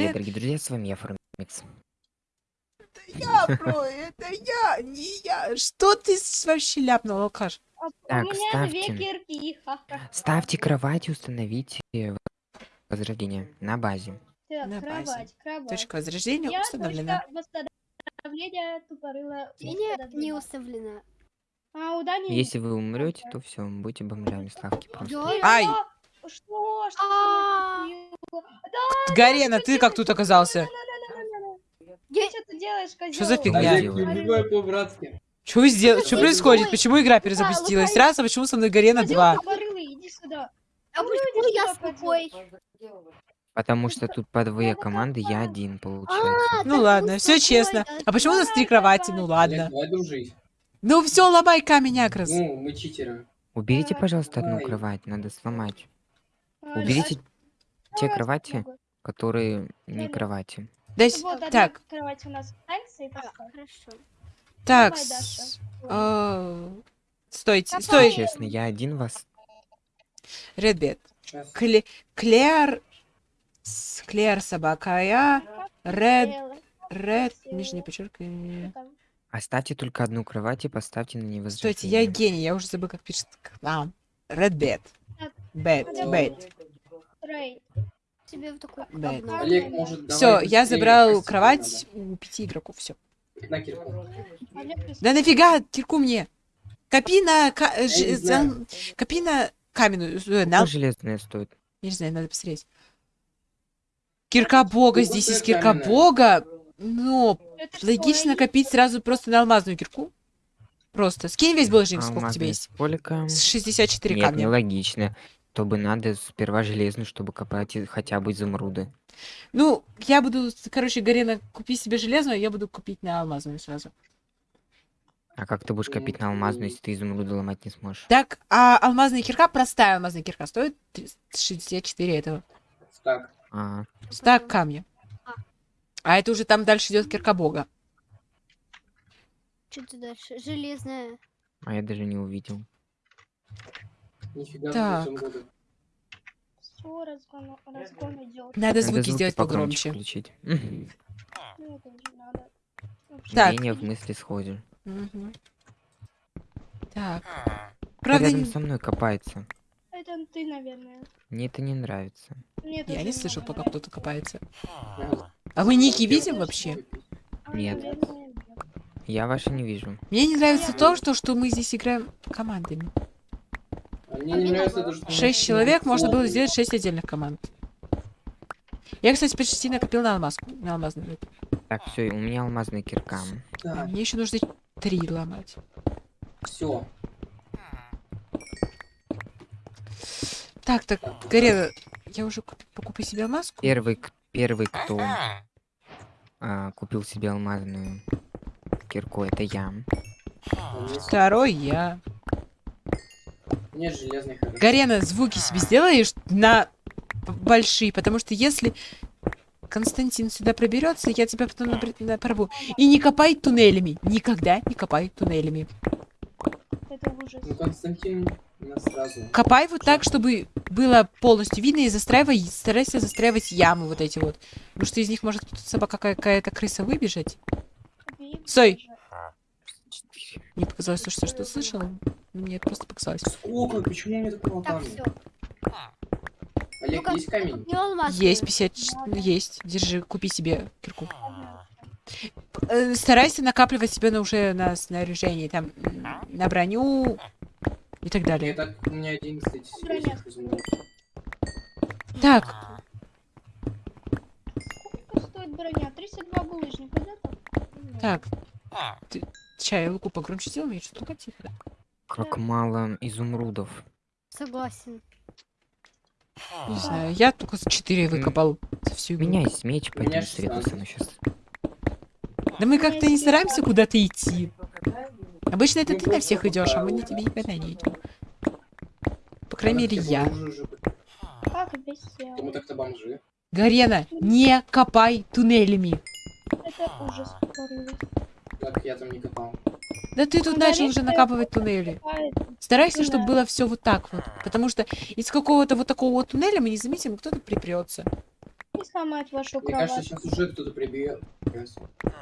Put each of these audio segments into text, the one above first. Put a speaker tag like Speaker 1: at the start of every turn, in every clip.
Speaker 1: привет,
Speaker 2: Привет.
Speaker 1: дорогие друзья, с вами я, Формикс.
Speaker 2: Я, бро, это я, не я. Что ты с- вообще ляпнул, алкаш?
Speaker 3: А у
Speaker 1: Так,
Speaker 3: меня две
Speaker 1: ставьте. Ставьте кровать и установите возрождение на базе.
Speaker 3: Так,
Speaker 2: На базе.
Speaker 3: кровать, кровать.
Speaker 2: Точка возрождения
Speaker 3: Я
Speaker 2: установлена.
Speaker 3: точка восстановления тупорыла.
Speaker 4: У меня не уставлена.
Speaker 3: А у Дани...
Speaker 1: Если вы умрете, то все, будете бомжами, ставьте просто.
Speaker 2: Ай!
Speaker 3: Что? Что?
Speaker 4: А,
Speaker 2: Гарена, ты как тут оказался?
Speaker 3: Что ты делаешь, козёл?
Speaker 2: Что за фигня? Что вы сделали? Что происходит? Почему игра перезапустилась? Раз, а почему со мной Гарена
Speaker 3: Козёл
Speaker 2: 2?
Speaker 3: тупорылый, иди сюда.
Speaker 4: а
Speaker 3: Ну,
Speaker 4: почему я слепой?
Speaker 1: Потому что тут по две команды, я один, получается.
Speaker 4: А,
Speaker 2: Ну
Speaker 4: так
Speaker 2: ладно, все честно. А почему у нас три кровати? Ну ладно.
Speaker 5: дружить.
Speaker 2: Ну все, ломай камень, Акрос.
Speaker 5: Ну, мы читеры.
Speaker 1: Уберите, пожалуйста, одну кровать, надо сломать.
Speaker 3: А,
Speaker 1: Уберите те
Speaker 3: давай
Speaker 1: кровати,
Speaker 3: попробуй.
Speaker 1: которые не кровати.
Speaker 2: Да
Speaker 3: Вот одна
Speaker 2: Так,
Speaker 3: кровать у нас останется и
Speaker 4: А. Хорошо.
Speaker 2: так.
Speaker 3: Давай,
Speaker 2: с- а, Стойте,
Speaker 3: Давай.
Speaker 2: стой.
Speaker 1: Честно, я один вас...
Speaker 2: Редбет.
Speaker 5: Сейчас.
Speaker 2: Кле- Клеар. с- Клеар собака, а я. Ред. Ред. Нижнее подчеркивание.
Speaker 1: Оставьте только одну кровать и поставьте на нее
Speaker 2: Стойте, я гений, я уже забыл, как пишет. А, Red Bed.
Speaker 4: Тебе вот такой.
Speaker 5: Олег, может, давай
Speaker 2: Все, я забрал кровать у пяти игроков, все.
Speaker 5: На кирку.
Speaker 2: Да нафига, кирку мне? Копи на... ка- ж- за- Копи на каменную... э, на-
Speaker 1: железная стоит?
Speaker 2: Я не знаю, надо посмотреть. Кирка бога, здесь есть кирка
Speaker 5: каменная.
Speaker 2: бога. Но
Speaker 3: Это
Speaker 2: логично копить сразу просто на алмазную кирку. Просто. Скинь весь булыжник, сколько у тебя есть.
Speaker 1: Сколько?
Speaker 2: С 64
Speaker 1: Нет,
Speaker 2: камня.
Speaker 1: нелогично. То бы надо сперва железную, чтобы копать хотя бы изумруды.
Speaker 2: Ну, я буду, короче, Гарена, купи себе железную, а я буду купить на алмазную сразу.
Speaker 1: А как ты будешь копить на алмазную, если ты изумруды ломать не сможешь?
Speaker 2: Так, а алмазная кирка, простая алмазная кирка, стоит 64 этого.
Speaker 5: Так,
Speaker 1: А,
Speaker 2: Стак камня.
Speaker 4: А.
Speaker 2: А это уже там дальше идет кирка бога.
Speaker 4: Что ты дальше? Железная.
Speaker 1: а я даже не увидел.
Speaker 5: нифига
Speaker 2: Так.
Speaker 3: Всё, разгон, разгон идет.
Speaker 2: Надо
Speaker 1: Надо
Speaker 2: звуки сделать
Speaker 1: погромче
Speaker 2: погромче.
Speaker 1: включить.
Speaker 3: Ну, не надо.
Speaker 2: Так.
Speaker 1: Мнение в мысли сходишь.
Speaker 2: Мгм. Так.
Speaker 1: Кто
Speaker 2: Правда,
Speaker 1: рядом
Speaker 2: не-
Speaker 1: со мной копается.
Speaker 3: Это ты, наверное.
Speaker 1: Мне это не нравится.
Speaker 3: Мне
Speaker 2: я не слышал,
Speaker 3: надо.
Speaker 2: пока кто-то копается.
Speaker 5: Надо.
Speaker 2: А вы ники видим вообще?
Speaker 3: А,
Speaker 1: нет. Я ваши не вижу.
Speaker 2: Мне не нравится то, что, что мы здесь играем командами.
Speaker 5: А мне не нравится то, что...
Speaker 2: Шесть человек, можно было сделать шесть отдельных команд. Я, кстати, почти накопил на алмазку. На алмазную.
Speaker 1: Так, все, у меня алмазная кирка.
Speaker 2: А
Speaker 5: Так,
Speaker 2: Мне еще нужно три ломать.
Speaker 5: все.
Speaker 2: Так, так, Гарена, я уже куп- покупаю себе алмазку.
Speaker 1: Первый, первый, кто а, купил себе алмазную кирку, это я.
Speaker 2: Второй я.
Speaker 5: Нет железных.
Speaker 2: Гарена, звуки себе сделаешь на большие, потому что если Константин сюда проберется, я тебя потом напр- на- порву. И не копай туннелями. Никогда не копай туннелями.
Speaker 3: Это ужас.
Speaker 5: Ну, Константин нас сразу...
Speaker 2: Копай вот так, чтобы было полностью видно, и застраивай, старайся застраивать ямы вот эти вот. Потому что из них может собака какая-то крыса выбежать. Стой. Мне показалось, что что слышала. но Мне это просто показалось.
Speaker 5: Сколько? Почему у меня так мало
Speaker 4: Так,
Speaker 5: камня?
Speaker 4: все.
Speaker 5: Олег,
Speaker 4: Ну-ка.
Speaker 5: есть камень?
Speaker 4: Не алмаз.
Speaker 2: Есть 50... Есть. Держи, купи себе кирку. Э, Старайся накапливать себе на уже на снаряжение, там, на броню и так далее.
Speaker 5: так у меня 11 серьезных изумрудов.
Speaker 2: Так,
Speaker 3: Сколько стоит броня? 32 булыжника, да?
Speaker 2: так. Ты... Чай, луку погромче сделай, я что-то тихо.
Speaker 1: Как мало изумрудов.
Speaker 4: Согласен.
Speaker 2: Не знаю, я только с 4 выкопал за всю
Speaker 1: У
Speaker 2: игру.
Speaker 1: меня есть меч,
Speaker 5: У
Speaker 1: пойдем
Speaker 5: 16.
Speaker 1: на сейчас.
Speaker 2: Да мы как-то не стараемся куда-то идти. Обычно это ты на всех идешь, а мы на
Speaker 5: да.
Speaker 2: тебе никогда не идем. По крайней мере, я.
Speaker 3: Как бесел.
Speaker 5: Мы так-то бомжи.
Speaker 2: Гарена, не копай туннелями.
Speaker 3: Это ужас.
Speaker 5: Так, я там не копал.
Speaker 2: Да ты тут
Speaker 3: Ну,
Speaker 2: начал уже накапывать туннели. Старайся,
Speaker 3: Ну
Speaker 2: чтобы было все вот так вот. Потому что из какого-то вот такого вот туннеля мы не заметим, кто-то припрется.
Speaker 3: не сломать вашу
Speaker 5: Мне кажется,
Speaker 3: кровать?
Speaker 5: сейчас уже кто-то прибьет.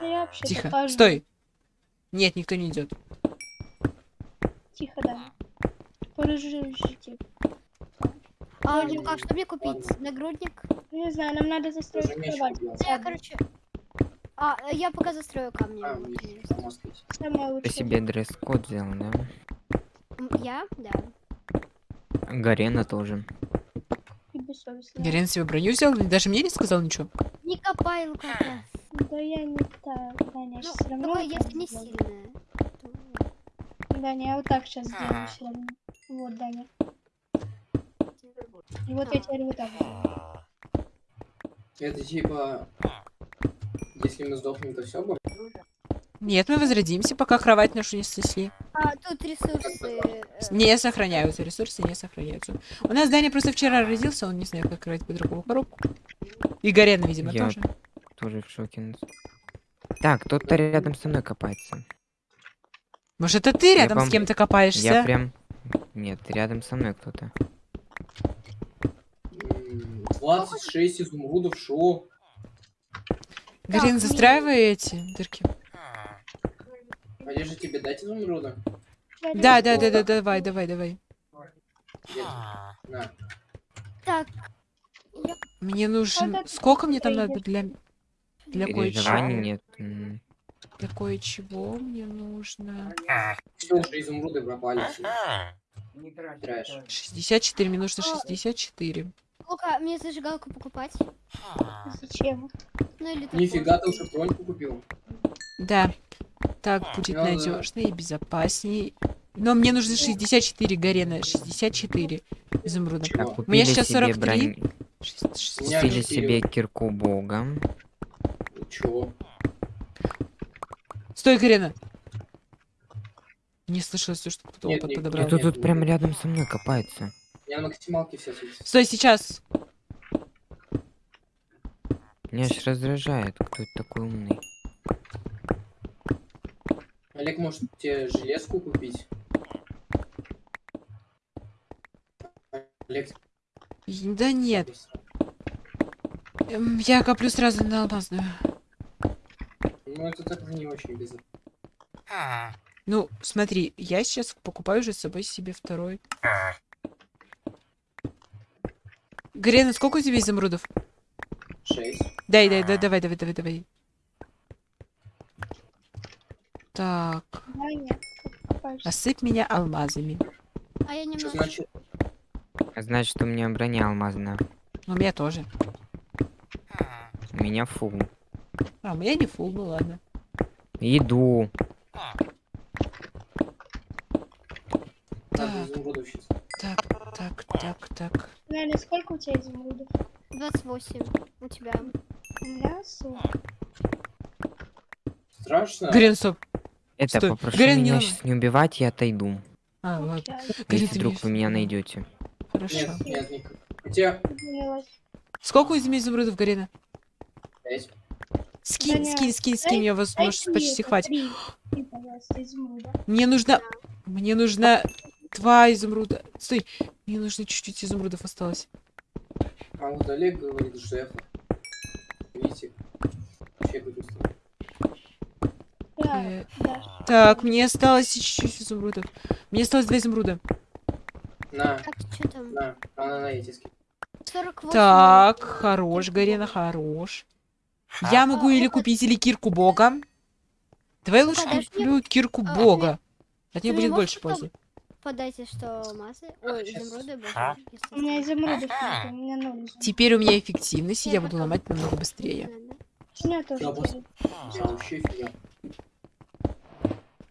Speaker 3: Вообще
Speaker 2: Тихо.
Speaker 3: покажу.
Speaker 2: Стой. Нет, никто не идет.
Speaker 3: Тихо, да. Порыжите.
Speaker 4: А,
Speaker 3: Вроде
Speaker 4: а что мне купить? Нагрудник?
Speaker 3: Не знаю, нам надо застроить кровать.
Speaker 4: Я, короче... А, э, я пока застрою камни.
Speaker 5: А.
Speaker 3: Самое
Speaker 1: Ты себе дресс-код взял, да?
Speaker 4: Я? Да.
Speaker 1: Гарена тоже.
Speaker 2: Гарен себе броню взял, и даже мне не сказал ничего.
Speaker 4: Не копай, Лукака.
Speaker 3: Да я не та, Даня,
Speaker 4: Ну,
Speaker 3: все равно. вот
Speaker 4: если не сильная. то-
Speaker 3: Даня, я вот так сейчас сделаю все равно. Вот, Даня. И вот я теперь вот так.
Speaker 5: Это типа... Если мы сдохнем, то все будет?
Speaker 2: Нет, мы возродимся, пока кровать нашу не снесли.
Speaker 4: А, тут ресурсы... э,
Speaker 2: Не сохраняются, ресурсы не сохраняются. У нас Даня просто вчера родился, он не знает, как открывать по-другому коробку. И Гарена, видимо,
Speaker 1: Я-
Speaker 2: тоже.
Speaker 1: Тоже в шоке. Так, кто-то рядом со мной копается.
Speaker 2: Может, это ты
Speaker 1: Я
Speaker 2: рядом с
Speaker 1: пом-
Speaker 2: кем-то копаешься?
Speaker 1: Я прям... Нет, рядом со мной кто-то.
Speaker 5: М, 26 изумрудов, шо?
Speaker 4: Так,
Speaker 2: застраивай эти дырки.
Speaker 5: Олежа, тебе дать изумруда?
Speaker 2: Да, да, да, да, давай, давай, давай.
Speaker 4: Так,
Speaker 2: Мне нужен... Сколько мне там надо для... Для кое-чего?
Speaker 1: нет.
Speaker 2: Для кое-чего мне нужно...
Speaker 5: Все, уже изумруды пропали. все. Трэш.
Speaker 2: 64, мне нужно 64.
Speaker 4: Лука, мне зажигалку покупать?
Speaker 3: Зачем?
Speaker 4: Ну или.
Speaker 5: Нифига, ты уже броньку купил?
Speaker 2: Да. Так будет
Speaker 5: Ну да.
Speaker 2: надежнее и безопаснее. Но мне нужно 64 Гарена. 64 изумруда.
Speaker 5: Чего?
Speaker 2: У меня сейчас
Speaker 1: себе
Speaker 2: 43.
Speaker 1: бронь-
Speaker 2: Шесть- шесть-
Speaker 5: У меня
Speaker 1: Купили себе кирку бога.
Speaker 5: Ну чё?
Speaker 2: Стой, Гарена! Не слышалось, что кто-то подобрал.
Speaker 1: Кто тут
Speaker 5: нет,
Speaker 1: прям рядом со мной копается?
Speaker 5: Меня на максималке все светится.
Speaker 2: Стой, сейчас!
Speaker 1: Меня аж раздражает, кто это такой умный.
Speaker 5: Олег, может тебе железку купить? Олег,
Speaker 2: Да нет, эм, я коплю сразу на алмазную.
Speaker 5: ну это так не очень безопасно.
Speaker 2: Ну, смотри, я сейчас покупаю уже с собой себе второй. Гарена, сколько у тебя изумрудов?
Speaker 5: 6.
Speaker 2: Дай, дай, дай, давай, давай, давай, давай. Так, осыпь меня алмазами.
Speaker 4: А я
Speaker 5: Что
Speaker 4: немного...
Speaker 5: значит?
Speaker 1: А Значит, у меня броня алмазная.
Speaker 2: У меня тоже.
Speaker 1: У меня фул.
Speaker 2: А, у меня не фул, ну ладно.
Speaker 1: Иду.
Speaker 5: Надо
Speaker 2: Так. Так, так, так, так.
Speaker 3: Даня, сколько у тебя изумрудов?
Speaker 4: 28. У тебя.
Speaker 3: У меня 40.
Speaker 5: Страшно?
Speaker 2: Гарен, стоп.
Speaker 1: Это,
Speaker 2: Стой,
Speaker 1: попрошу
Speaker 2: не
Speaker 1: меня
Speaker 2: надо.
Speaker 1: сейчас не убивать, я отойду.
Speaker 2: А, ладно.
Speaker 1: Если вдруг вы меня найдете.
Speaker 2: Хорошо.
Speaker 5: Нет, нет,
Speaker 3: поняла.
Speaker 2: Сколько у тебя изумрудов, Гарена?
Speaker 5: 5.
Speaker 2: Скинь,
Speaker 3: Даня,
Speaker 2: скинь, скинь, скинь, мне вас может почти хватит. Мне нужно... Мне нужно два изумруда. Стой, мне нужно чуть-чуть изумрудов осталось.
Speaker 5: А вот Олег говорит, Жефа. Видите? Вообще
Speaker 3: Да,
Speaker 2: Э,
Speaker 3: да.
Speaker 2: Так, мне осталось чуть-чуть изумрудов. Мне осталось два изумруда.
Speaker 5: На,
Speaker 4: Так, что там?
Speaker 5: на, а на, на эти ски.
Speaker 4: 48.
Speaker 2: Так, хорош, Гарена, хорош. Я могу
Speaker 4: А,
Speaker 2: или
Speaker 4: это-
Speaker 2: купить или кирку бога. Давай лучше
Speaker 4: Подожди.
Speaker 2: куплю кирку
Speaker 4: А,
Speaker 2: бога. От
Speaker 4: ты
Speaker 2: нее
Speaker 4: мне
Speaker 2: будет больше пользы.
Speaker 4: Подайте, что алмазы. Ой, изумруды, боже. если
Speaker 3: У меня нет, у меня ноль.
Speaker 2: Теперь у меня эффективность, и
Speaker 4: Я
Speaker 2: я буду ломать намного быстрее.
Speaker 3: Меня тоже
Speaker 5: офигел.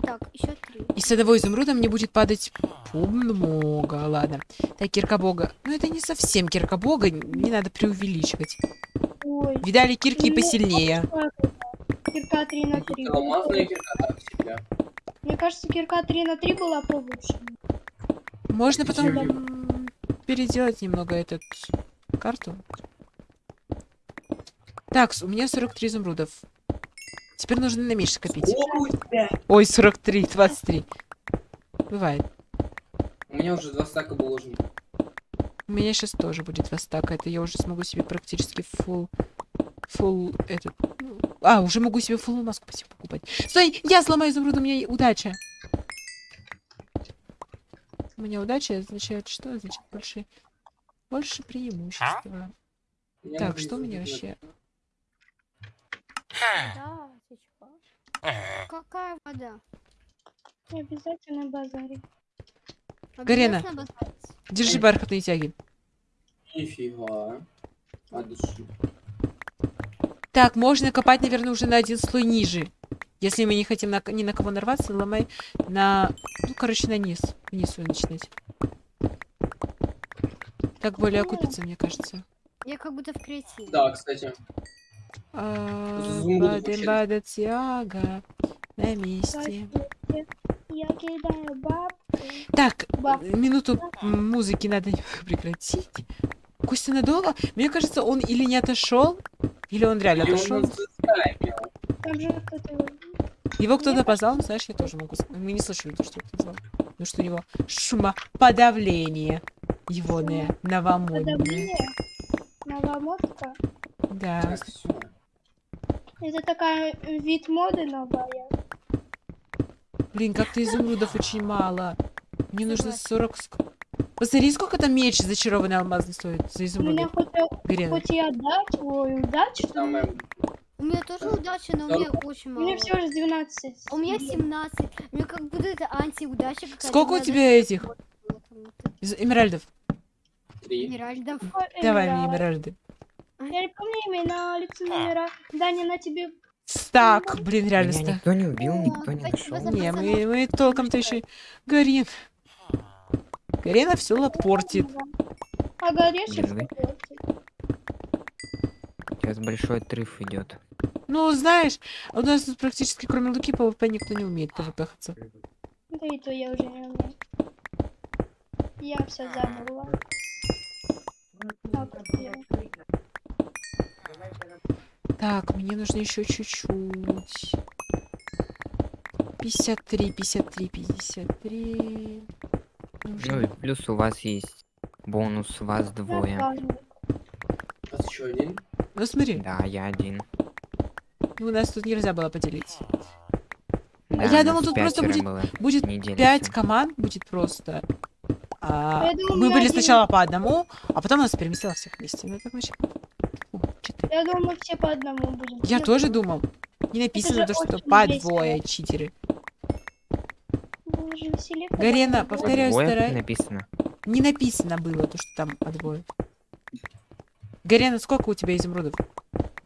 Speaker 4: Так, еще три.
Speaker 2: И с одного изумруда мне будет падать много. Ладно. Так, кирка бога. Ну, это не совсем кирка бога, не надо преувеличивать.
Speaker 3: Ой,
Speaker 2: Видали кирки
Speaker 3: Ну,
Speaker 2: посильнее.
Speaker 3: Кирка 3 на 3.
Speaker 5: Это алмазная кирка, да, всегда.
Speaker 3: Мне кажется, кирка 3 на 3 была получше.
Speaker 2: Можно потом переделать немного этот карту. Так, у меня 43 изумрудов. Теперь нужно на меньше копить. Ой, 43, 23. Бывает.
Speaker 5: У меня уже два стака булыжника.
Speaker 2: У меня сейчас тоже будет востака. Это я уже смогу себе практически full... Full этот... А, уже могу себе full маску покупать. Стой, я сломаю изумруд, у меня удача. У меня удача означает что? Означает больше... Больше преимущества.
Speaker 5: Я
Speaker 2: Так, что у меня вообще?
Speaker 4: Да? Какая вода?
Speaker 3: Обязательно базари.
Speaker 2: Гарена. Держи бархатные тяги.
Speaker 5: Нифига. Души.
Speaker 2: Так, можно копать, наверное, уже на один слой ниже. Если мы не хотим на, ни на кого нарваться, ломай на... Ну, короче, на низ. Его начинать. Так более окупится, мне кажется.
Speaker 4: Я как будто в креативе.
Speaker 5: Да, кстати.
Speaker 2: А, бада тяга на месте.
Speaker 3: Я кидаю бабки.
Speaker 2: Так, минуту музыки надо прекратить. Костя надолго? Мне кажется, он или не отошел, или он реально
Speaker 5: И он
Speaker 2: отошел.
Speaker 3: кто-то его...
Speaker 2: Кто-то позвал, знаешь, я тоже могу. Мы не слышали, то, что кто-то звал. Ну что у него шумоподавление. Егоное, новомодное.
Speaker 3: Новомодка.
Speaker 2: Да.
Speaker 3: Это такая э, вид моды новая.
Speaker 2: Блин, как-то изумрудов очень мало. Мне нужно 40... ск- Посмотри, сколько там меч зачарованный алмазный стоит за
Speaker 3: У меня
Speaker 2: изумруды.
Speaker 3: хоть,
Speaker 2: Гарена.
Speaker 3: хоть и отдать, ой, удачу,
Speaker 5: Самое...
Speaker 4: У меня тоже удача, но у меня очень
Speaker 3: у
Speaker 4: мало.
Speaker 3: меня всего лишь 12.
Speaker 4: У меня 17. У меня как будто это антиудача.
Speaker 2: Сколько у тебя этих? Из эмеральдов.
Speaker 5: Три.
Speaker 4: Эмеральдов.
Speaker 2: Давай мне эмеральды.
Speaker 3: Я не помню имена, лица номера. Даня, на тебе...
Speaker 2: Стак, блин, реально
Speaker 1: Меня
Speaker 2: стак.
Speaker 1: никто не убил, никто не нашел.
Speaker 2: Не, мы, мы толком-то еще... Гарин. Гарена все лопортит.
Speaker 3: А горешек
Speaker 1: Блин,
Speaker 3: какой-то.
Speaker 1: Сейчас большой отрыв идет.
Speaker 2: Ну, знаешь, у нас тут практически кроме Луки PvP никто не умеет PvP-хаться.
Speaker 3: Да и то я уже не умею. Я все забыла. Так,
Speaker 2: мне нужно еще чуть-чуть. 53, 53, 53. Нужно-
Speaker 1: Ну и плюс у вас есть бонус, вас двое.
Speaker 5: У нас еще один.
Speaker 2: Ну смотри,
Speaker 1: Да, я один.
Speaker 2: ну, у нас тут нельзя было поделить.
Speaker 1: Да,
Speaker 2: я думал, тут просто будет-
Speaker 1: было.
Speaker 2: Будет
Speaker 1: Не делится.
Speaker 2: 5 команд, будет просто. А,
Speaker 3: Я думала,
Speaker 2: мы были
Speaker 3: один.
Speaker 2: сначала по одному, а потом нас переместило всех вместе. Ну, так вообще... О.
Speaker 3: Я думаю, мы все по одному будем.
Speaker 2: Я тоже думал. Не написано то, что по
Speaker 3: весело.
Speaker 2: двое читеры. Гарена, повторяю, старай-
Speaker 1: написано.
Speaker 2: Не написано было то, что там по двое. Гарена, сколько у тебя изумрудов?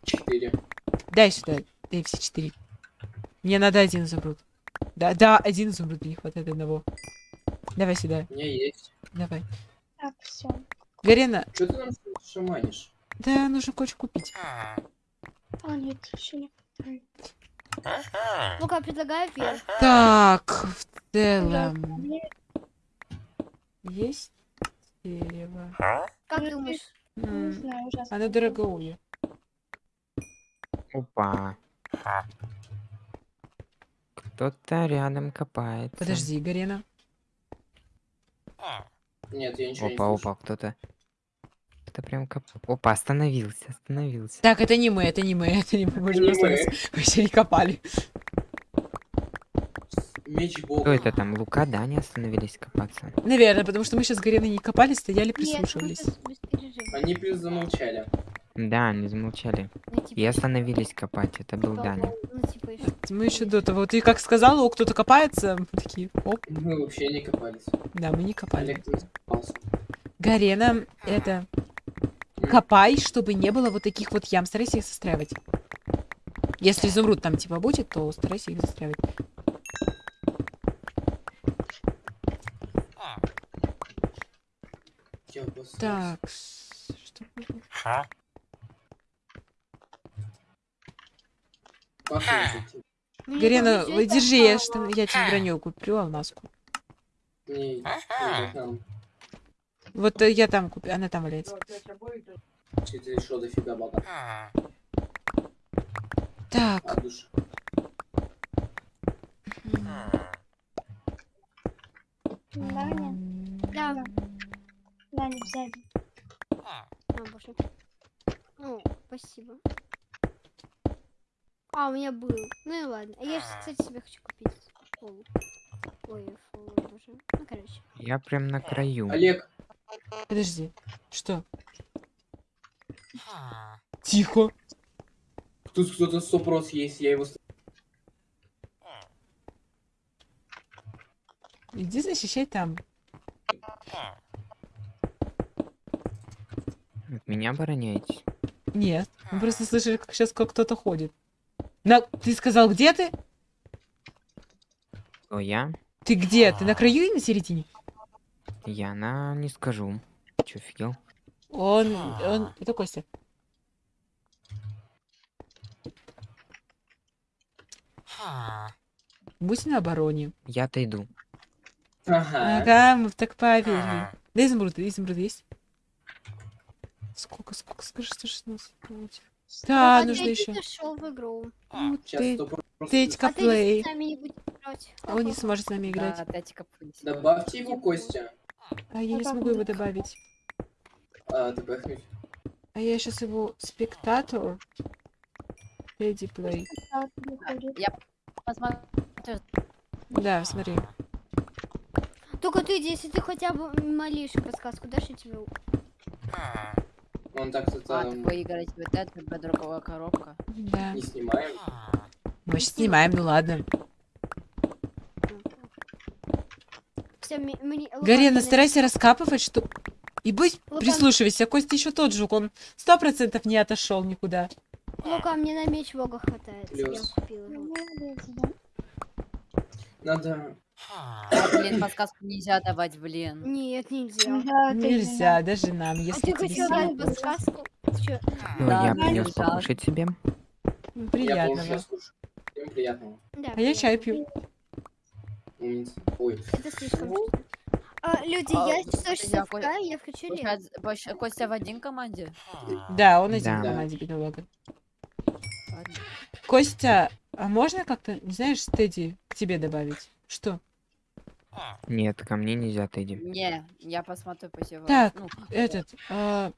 Speaker 5: Четыре.
Speaker 2: Дай сюда. Дай все четыре. Мне надо один изумруд. Да, да, один изумруд, не хватает одного. Давай сюда,
Speaker 5: У меня есть.
Speaker 2: давай.
Speaker 3: Так, все.
Speaker 2: Гарена,
Speaker 5: Что ты нам шаманишь?
Speaker 2: да, нужно кое-что купить.
Speaker 3: А, нет, еще не.
Speaker 4: Ну-ка, предлагаю вверх.
Speaker 2: Так, в целом, есть дерево.
Speaker 4: Как
Speaker 3: Ну,
Speaker 4: думаешь?
Speaker 3: Не знаю, ужасно.
Speaker 2: Оно дорогое.
Speaker 1: Опа. Кто-то рядом копается.
Speaker 2: Подожди, Гарена.
Speaker 5: Нет, я ничего
Speaker 1: Опа,
Speaker 5: не
Speaker 1: опа, кто-то. Кто-то прям коп... Опа, остановился, остановился.
Speaker 2: Так, это не мы, это не мы, это не мы. Мы, же
Speaker 5: Не
Speaker 2: просто
Speaker 5: мы.
Speaker 2: раз- мы еще не копали.
Speaker 5: Меч бога.
Speaker 1: Кто это там? Лука, да, не остановились копаться?
Speaker 2: Наверное, потому что мы сейчас Гареной не копали, стояли,
Speaker 4: Нет,
Speaker 2: прислушивались.
Speaker 4: перерыва.
Speaker 5: Они плюс замолчали.
Speaker 1: Да, они замолчали.
Speaker 4: Ну, типа,
Speaker 1: И остановились копать. Это был
Speaker 4: да,
Speaker 1: Даня.
Speaker 4: Ну, типа, еще.
Speaker 2: Мы еще до того. Ты как сказала, о, кто-то копается, мы такие, оп,
Speaker 5: Мы вообще не копались.
Speaker 2: да, мы не копали. Гарена, это, копай, чтобы не было вот таких вот ям. Старайся их застраивать. Если изумруд там типа будет, то старайся их застраивать.
Speaker 5: Я обосрался.
Speaker 2: Так, что?
Speaker 5: Мне
Speaker 2: Гарена,
Speaker 4: это
Speaker 2: держи, я, что, я тебе броню куплю.
Speaker 5: Не, не там.
Speaker 2: Вот э, я там куплю, она там валяется.
Speaker 5: Дофига.
Speaker 2: Так,
Speaker 5: От души.
Speaker 4: Да.
Speaker 3: Даня, сзади.
Speaker 4: боже. Ну, спасибо. А, у меня был. Ну и ладно. А Я, ж, кстати, себе хочу купить. Фул. Ой, фул, боже. Ну, короче.
Speaker 1: Я прям на краю.
Speaker 5: Олег,
Speaker 2: Подожди. Что? Тихо.
Speaker 5: тут кто-то стопрос есть, я его... с-
Speaker 2: Иди защищай там.
Speaker 1: От меня обороняетесь.
Speaker 2: Нет. Мы просто слышали, как сейчас кто-то ходит. На... Ты сказал, где ты?
Speaker 1: Кто я?
Speaker 2: Ты где? Ты на краю и на середине?
Speaker 1: Я на... не скажу. Чё, офигел?
Speaker 2: Он... он... Это Костя. Будь на обороне.
Speaker 1: Я отойду.
Speaker 5: Ага.
Speaker 2: Ага, мы так поверили. Да изумруды, изумруды есть? Сколько, сколько, скажи, что 16? Да,
Speaker 4: А
Speaker 2: нужно еще.
Speaker 4: зашел в игру.
Speaker 5: Сейчас
Speaker 2: Ты,
Speaker 5: стопрос...
Speaker 2: Тетька
Speaker 4: А
Speaker 2: плей.
Speaker 4: играть.
Speaker 2: Он не сможет с нами играть.
Speaker 6: Да.
Speaker 5: Добавьте его, Костя.
Speaker 2: А я не смогу его добавить.
Speaker 5: А, ты пахнешь.
Speaker 2: А я сейчас его спектатор. Леди плей.
Speaker 3: Да,
Speaker 2: смотри.
Speaker 4: Только ты, если ты хотя бы малейшую подсказку дашь, я тебе...
Speaker 5: Он так-то
Speaker 6: а,
Speaker 5: там
Speaker 6: выиграть вот это, другого коробка.
Speaker 2: Да.
Speaker 5: не снимаем.
Speaker 2: Мы сейчас снимаем, ну ладно. Гарена,
Speaker 4: мне
Speaker 2: старайся раскапывать, что... И будь
Speaker 4: Лука-
Speaker 2: прислушивайся, Костя еще тот жук, он сто процентов не отошел никуда.
Speaker 4: Лука, мне на меч бога хватает. Я купила
Speaker 3: Ну,
Speaker 4: его.
Speaker 3: Да.
Speaker 5: Надо...
Speaker 6: А, блин, подсказку нельзя давать, блин.
Speaker 4: Нет, нельзя.
Speaker 3: Да, ты
Speaker 2: Нельзя, даже нам,
Speaker 4: А
Speaker 2: если
Speaker 4: ты
Speaker 2: тебе
Speaker 4: хотел дать подсказку? Ты чё?
Speaker 1: Ну,
Speaker 6: Да,
Speaker 1: я
Speaker 6: да,
Speaker 1: принес покушать себе.
Speaker 2: Ну,
Speaker 5: Я
Speaker 2: Приятного.
Speaker 5: сейчас слушаю. Всем приятного.
Speaker 4: Да,
Speaker 2: А я чай пью.
Speaker 5: Ой.
Speaker 4: Это слишком. А, люди,
Speaker 6: А,
Speaker 4: я
Speaker 6: слушай,
Speaker 4: 100
Speaker 6: я
Speaker 4: я включу
Speaker 6: больше- Костя в один команде?
Speaker 2: Да, он один
Speaker 1: Да.
Speaker 2: в команде бедолага. Костя, а можно как-то, не знаешь, Тедди к тебе добавить? Что?
Speaker 1: Нет, ко мне нельзя, Тедди.
Speaker 6: Не, я посмотрю позеваю.
Speaker 2: Так,
Speaker 6: Ну,
Speaker 2: Этот, а,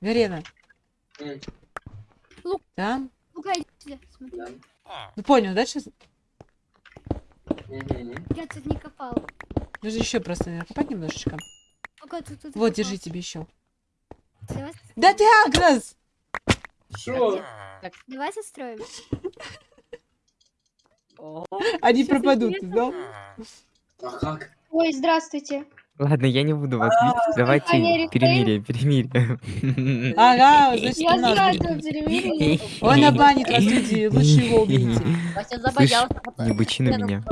Speaker 2: Гарена.
Speaker 5: М,
Speaker 2: Там?
Speaker 4: Лука, иди сюда.
Speaker 2: Ну понял, да, сейчас?
Speaker 4: Я тут не копал.
Speaker 2: Нужно еще просто накопать немножечко.
Speaker 4: Лука, тут, тут
Speaker 2: Вот, держи тебе еще. Да ты Агрос!
Speaker 5: Шо?
Speaker 4: давай состроим.
Speaker 2: Они пропадут, ты знал?
Speaker 5: А как?
Speaker 3: Ой, здравствуйте.
Speaker 1: Ладно, я не буду вас бить.
Speaker 3: Компания
Speaker 1: Давайте перемирие, перемирие.
Speaker 2: Ага, значит,
Speaker 3: Я сразу перемирие.
Speaker 2: Он обанит вас, люди, лучше его
Speaker 6: забоялся.
Speaker 1: не бычи на
Speaker 6: ну,
Speaker 1: меня.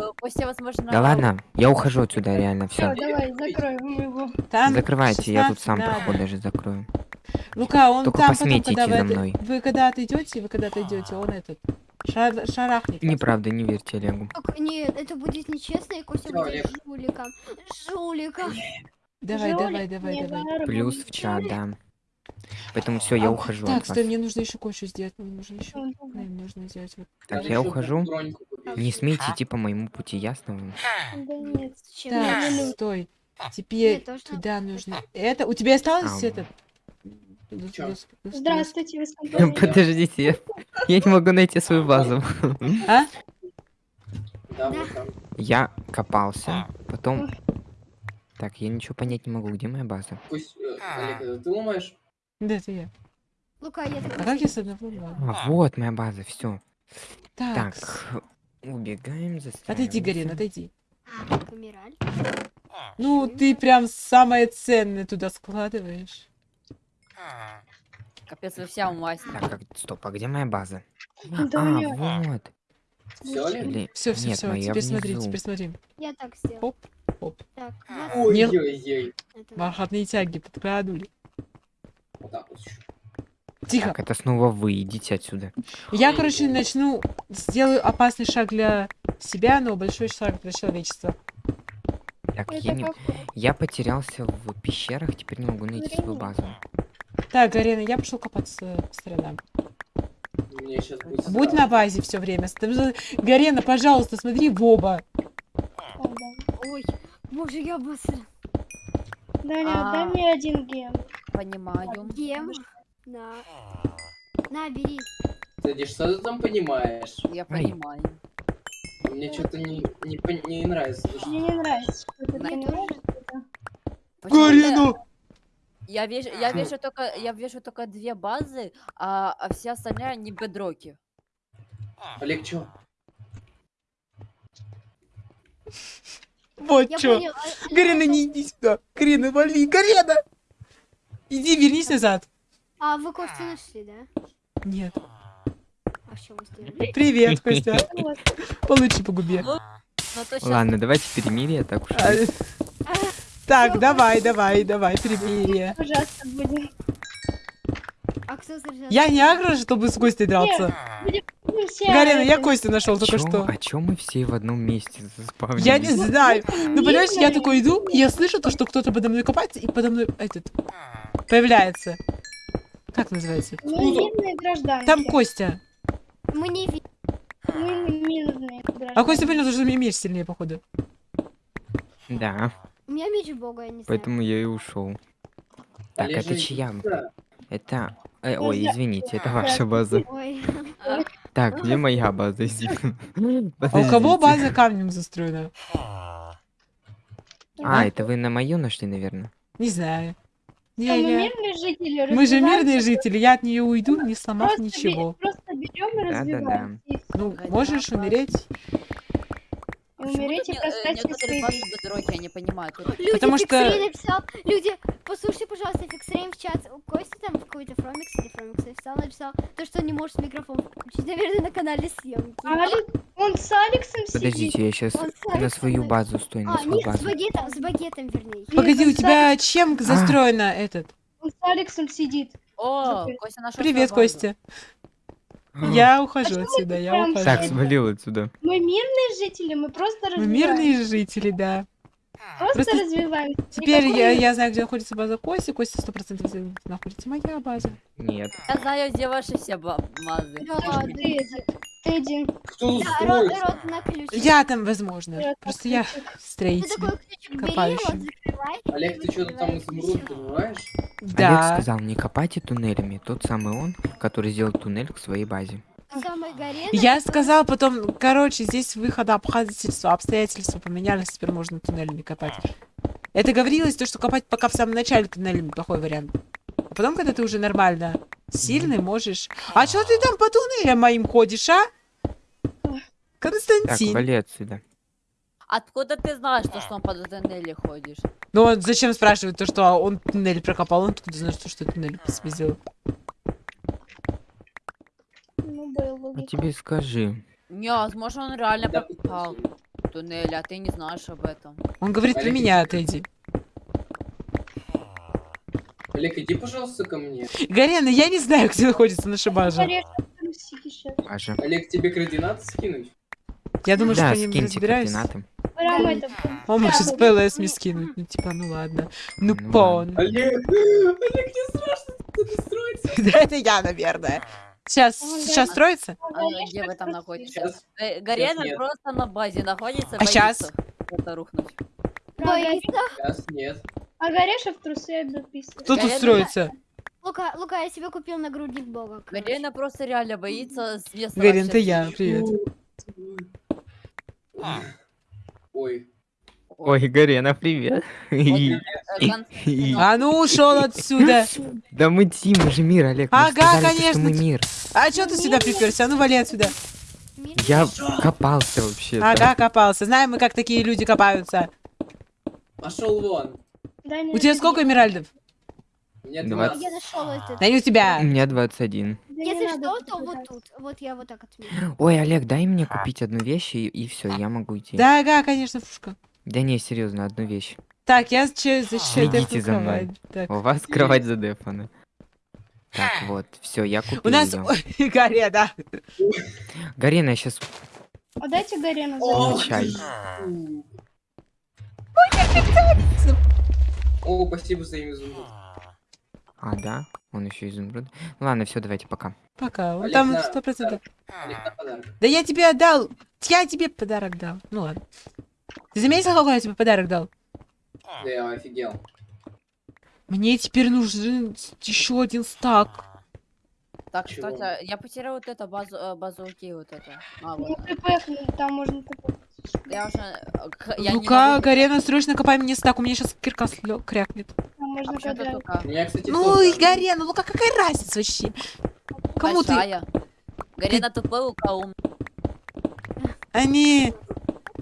Speaker 6: возможно,
Speaker 1: Да ладно, я ухожу отсюда, реально,
Speaker 3: Все, давай, закроем его.
Speaker 1: Закрывайте, я тут
Speaker 2: 16
Speaker 1: сам проход даже закрою.
Speaker 2: Лука, он
Speaker 1: Только
Speaker 2: там потом,
Speaker 1: посмейте
Speaker 2: когда вы, вы когда отойдете, вы когда отойдете, он этот шар- шарахнет.
Speaker 1: Неправда, не верьте Олегу.
Speaker 4: Так, нет, это будет нечестно, и Костя будет
Speaker 5: Олег.
Speaker 4: жуликом. Жуликом.
Speaker 2: Давай,
Speaker 3: Жулик
Speaker 2: давай, давай,
Speaker 3: не
Speaker 2: давай.
Speaker 1: Плюс в чат, да. Поэтому все, я
Speaker 2: А,
Speaker 1: ухожу
Speaker 2: Так, стой, мне нужно еще кое-что сделать. Мне нужно еще. Мне нужно сделать вот.
Speaker 1: Так, я ухожу. Не смейте идти по моему пути, ясно вам?
Speaker 3: Да нет.
Speaker 4: Зачем?
Speaker 2: Так, стой. Теперь туда нужно. Это у тебя осталось
Speaker 1: А,
Speaker 2: этот?
Speaker 3: Здравствуйте, вы с.
Speaker 1: Подождите, я- я не могу найти свою базу.
Speaker 2: А?
Speaker 5: Да.
Speaker 1: Я копался, потом... Так, я ничего понять не могу, где моя база?
Speaker 5: Кость, э, Олег, это ты ломаешь?
Speaker 2: Да, это я.
Speaker 4: Лука, я так
Speaker 2: А как я с.
Speaker 1: А, вот моя база, все.
Speaker 2: Так,
Speaker 1: Так, убегаем,
Speaker 2: отойди, Гарин,
Speaker 1: застраиваемся.
Speaker 2: отойди.
Speaker 4: помирали.
Speaker 2: Ну, ты прям самое ценное туда складываешь.
Speaker 6: Капец, вы вся умасили.
Speaker 1: Так, как- стоп, а где моя база?
Speaker 3: Да
Speaker 1: а,
Speaker 3: неё-
Speaker 1: вот.
Speaker 5: Все?
Speaker 1: Блин,
Speaker 2: Все, все,
Speaker 1: нет,
Speaker 2: все.
Speaker 1: моя
Speaker 2: Теперь смотри,
Speaker 1: внизу.
Speaker 2: теперь смотри.
Speaker 4: Я так сделал.
Speaker 2: Оп, оп.
Speaker 4: Так,
Speaker 2: Не-
Speaker 5: Ой-ой-ой.
Speaker 4: это-
Speaker 2: Бархатные тяги подкрадули.
Speaker 5: Вот так вот ещё.
Speaker 2: Тихо.
Speaker 1: Так, это снова вы, идите отсюда.
Speaker 2: Я, короче, начну, сделаю опасный шаг для себя, но большой шаг для человечества.
Speaker 1: Так,
Speaker 3: Это
Speaker 1: я, не... я потерялся в пещерах, теперь не могу найти свою базу.
Speaker 2: Так, Гарена, я пошел копаться по сторонам.
Speaker 5: Мне сейчас будет...
Speaker 2: Будь на базе все время. Гарена, пожалуйста, смотри в оба.
Speaker 4: Ой, боже, я быстро.
Speaker 3: Даня,
Speaker 6: А.
Speaker 3: дай мне один ген.
Speaker 6: понимаю.
Speaker 4: Гем. На. На, бери.
Speaker 5: Кстати, что ты там понимаешь?
Speaker 6: Я понимаю.
Speaker 5: Мне что-то не, не, не нравится.
Speaker 3: Мне не нравится,
Speaker 6: Мне
Speaker 3: понимаешь.
Speaker 6: Почему-то
Speaker 2: Гарину!
Speaker 6: Я вижу, я вижу только, я вижу только две базы, а, а все остальные не бедроки.
Speaker 5: Олег, чё?
Speaker 2: Вот
Speaker 4: Я
Speaker 2: чё.
Speaker 4: понял. а-
Speaker 2: Гарина, не иди сюда. Гарина, вали. Гарина! Иди, вернись назад.
Speaker 4: А вы Костю нашли, да?
Speaker 2: Нет.
Speaker 4: А что вы сделали?
Speaker 2: Привет, Костя. Получи по губе.
Speaker 6: Ну щас-
Speaker 1: Ладно, давайте перемирие, так уж.
Speaker 2: Так, давай, давай, давай, перемирие.
Speaker 3: Ужасно будет.
Speaker 4: А?
Speaker 2: Я не агро, чтобы с Костей драться. Гарина, я Костю нашел только что.
Speaker 1: А чё мы все в одном месте заспавнились?
Speaker 2: Я не знаю. Ну, понимаешь, я такой иду, и я слышу то, что кто-то подо мной копается, и подо мной этот появляется. Как называется?
Speaker 3: Мы мирные гражданки.
Speaker 2: Там Костя.
Speaker 4: Мы не видим.
Speaker 3: Мы мирные гражданки.
Speaker 2: А Костя понял, что мне меч сильнее, походу.
Speaker 1: Да,
Speaker 4: У меня меч бога, я не знаю.
Speaker 1: поэтому я и ушел. Так,
Speaker 5: Олег,
Speaker 1: это чья? Это... э, ой, извините, это ваша база.
Speaker 4: Ой.
Speaker 1: Так, где моя база?
Speaker 2: А у кого база камнем застроена?
Speaker 1: А, это вы на мою нашли, наверное?
Speaker 2: Не знаю. Не,
Speaker 3: мы
Speaker 2: не.
Speaker 3: мирные жители.
Speaker 2: Мы же мирные жители, я от нее уйду, не сломав
Speaker 3: просто бе-
Speaker 2: ничего.
Speaker 3: Просто берем и
Speaker 1: Да-да-да.
Speaker 2: Ну, можешь умереть,
Speaker 3: И умереть и
Speaker 6: Почему э,
Speaker 3: жизни.
Speaker 6: бедроки, я не понимаю. Тут-
Speaker 4: Люди,
Speaker 2: Потому что-
Speaker 4: написал. Люди, послушай, пожалуйста, Фиксрей в чат. У Кости там в какой-то Фромикс или Фромикс написал, написал то, что он не может микрофон включить, наверное, на канале съемки.
Speaker 3: Алекс, он с Алексом сидит.
Speaker 1: Подождите, я сейчас
Speaker 4: с
Speaker 1: на свою базу стою, на
Speaker 4: А,
Speaker 1: свою
Speaker 4: нет, с
Speaker 1: базу.
Speaker 4: багетом, с багетом, вернее.
Speaker 2: Погоди, у
Speaker 3: с
Speaker 2: тебя чем застроено этот?
Speaker 3: Он с Алексом сидит.
Speaker 6: О. Костя нашел
Speaker 2: Привет. Костя. Я ухожу
Speaker 3: почему
Speaker 2: отсюда, я ухожу.
Speaker 1: Так, свалил отсюда.
Speaker 3: Мы мирные жители, мы просто
Speaker 2: Мы
Speaker 3: развиваемся.
Speaker 2: мирные жители, да.
Speaker 3: Просто,
Speaker 2: просто
Speaker 3: развиваемся.
Speaker 2: Теперь
Speaker 3: Никакой-
Speaker 2: я, я знаю, где находится база Кости. Костя сто процентов находится моя база.
Speaker 1: Нет.
Speaker 6: Я знаю, где ваши все ба- базы.
Speaker 4: Да,
Speaker 3: один.
Speaker 5: Кто
Speaker 4: да, рот, рот на.
Speaker 2: Я там, возможно.
Speaker 3: Я
Speaker 2: Просто я
Speaker 4: Ты
Speaker 2: строитель.
Speaker 4: такой ключик бери,
Speaker 2: копающий.
Speaker 4: вот.
Speaker 5: Олег, ты что-то там изумруд добываешь?
Speaker 1: Олег
Speaker 2: Да.
Speaker 1: сказал, не копайте туннелями. Тот самый он, который сделал туннель к своей базе.
Speaker 2: Я сказал потом, короче, здесь выхода обстоятельства, обстоятельства поменялись, теперь можно туннелями копать. Это говорилось, то, что копать пока в самом начале туннелями плохой вариант. А потом, когда ты уже нормально сильный, можешь... А что ты там по туннелям моим ходишь, а?
Speaker 1: Так,
Speaker 2: Константин.
Speaker 1: вали отсюда.
Speaker 6: Откуда ты знаешь, то, что он по туннеле ходишь?
Speaker 2: Ну он зачем спрашивает то, что он туннель прокопал, он откуда знает, что, что туннель по себе сделал?
Speaker 3: Ну, был
Speaker 1: А тебе скажи.
Speaker 6: Не, возможно, он реально
Speaker 5: Да,
Speaker 6: попал в туннель, а ты не знаешь об этом.
Speaker 2: Он говорит про
Speaker 5: Олег,
Speaker 2: меня,
Speaker 5: иди.
Speaker 2: Тедди.
Speaker 5: Олег, иди, пожалуйста, ко мне.
Speaker 2: Гарена, я не знаю, где находится наша база.
Speaker 1: База.
Speaker 5: Олег, тебе координаты скинуть?
Speaker 2: Я думаю, что
Speaker 1: Да,
Speaker 2: я не
Speaker 1: скиньте
Speaker 2: разбираюсь.
Speaker 1: координаты.
Speaker 2: Он может
Speaker 3: Да,
Speaker 2: с ПЛС мне скинуть. Ну, типа, ну ладно. Ну,
Speaker 1: Ну
Speaker 2: пон.
Speaker 5: Олег, Олег, мне страшно тут строится.
Speaker 2: Да это я, наверное. Сейчас, сейчас строится?
Speaker 6: А где вы там находитесь?
Speaker 5: Сейчас.
Speaker 6: Э, Гарена
Speaker 5: нет.
Speaker 6: просто на базе находится.
Speaker 2: А
Speaker 6: боится Это рухнуть.
Speaker 4: Боится.
Speaker 5: Сейчас нет.
Speaker 3: А Гореша в трусы обописывает.
Speaker 2: Кто тут
Speaker 6: Гарена-
Speaker 2: строится?
Speaker 4: Лука, Лука, я себе купил нагрудник бога.
Speaker 6: Гарена просто реально боится с вообще
Speaker 2: это я, привет.
Speaker 5: Ой.
Speaker 1: Ой, Гарена, привет.
Speaker 2: А ну ушел отсюда.
Speaker 1: Да мы Тим, мы же мир, Олег.
Speaker 2: Ага, конечно,
Speaker 1: мы мир.
Speaker 2: А что ты сюда приперся? А ну вали отсюда.
Speaker 1: Я копался вообще.
Speaker 2: Ага, копался. Знаем мы, как такие люди копаются.
Speaker 5: Пошел вон.
Speaker 2: У тебя сколько эмеральдов?
Speaker 5: Мне
Speaker 1: Двадцать.
Speaker 5: 20.
Speaker 4: Я нашел этот.
Speaker 2: Да не у тебя.
Speaker 1: У меня 21.
Speaker 3: Да не
Speaker 4: Если что, то вот тут. Вот я вот так отменю.
Speaker 1: Ой, Олег, дай мне купить одну вещь, и, и все, я могу идти.
Speaker 2: Да, ага, конечно, фушка.
Speaker 1: Да не, серьезно, одну вещь.
Speaker 2: Так, я защищаю
Speaker 1: Следите за мной.
Speaker 2: Так.
Speaker 1: У вас кровать задефана. Так, вот, все, я купил
Speaker 2: У нас... Ой, Гарри, да.
Speaker 1: Гарена, я сейчас...
Speaker 3: А дайте Гарену
Speaker 5: О,
Speaker 3: за
Speaker 1: чай.
Speaker 5: О, спасибо за изумруд.
Speaker 1: А, да? Он еще изумруд. Ладно, все, давайте пока.
Speaker 2: Пока. Он там сто процентов. Да я тебе отдал. Я тебе подарок дал. Ну ладно. Ты заметил, какой я тебе подарок дал?
Speaker 5: Да я офигел.
Speaker 2: Мне теперь нужен еще один стак.
Speaker 6: Так,
Speaker 5: Чего?
Speaker 6: кстати, я потерял вот это базу, э, базуки, вот это. А,
Speaker 3: Ну,
Speaker 6: вот.
Speaker 3: ТП, ну, там можно ТП.
Speaker 6: Я уже... э, я не
Speaker 2: Ну-ка,
Speaker 6: могу-
Speaker 2: Гарена, срочно копай мне стак, у меня сейчас кирка слё- крякнет.
Speaker 3: Там
Speaker 6: А
Speaker 3: можно
Speaker 5: У меня, кстати,
Speaker 2: Ну и Гарена, ну как- какая разница вообще? Кому ты?
Speaker 6: большая. Гарена тупой, Лука ум.
Speaker 2: Они...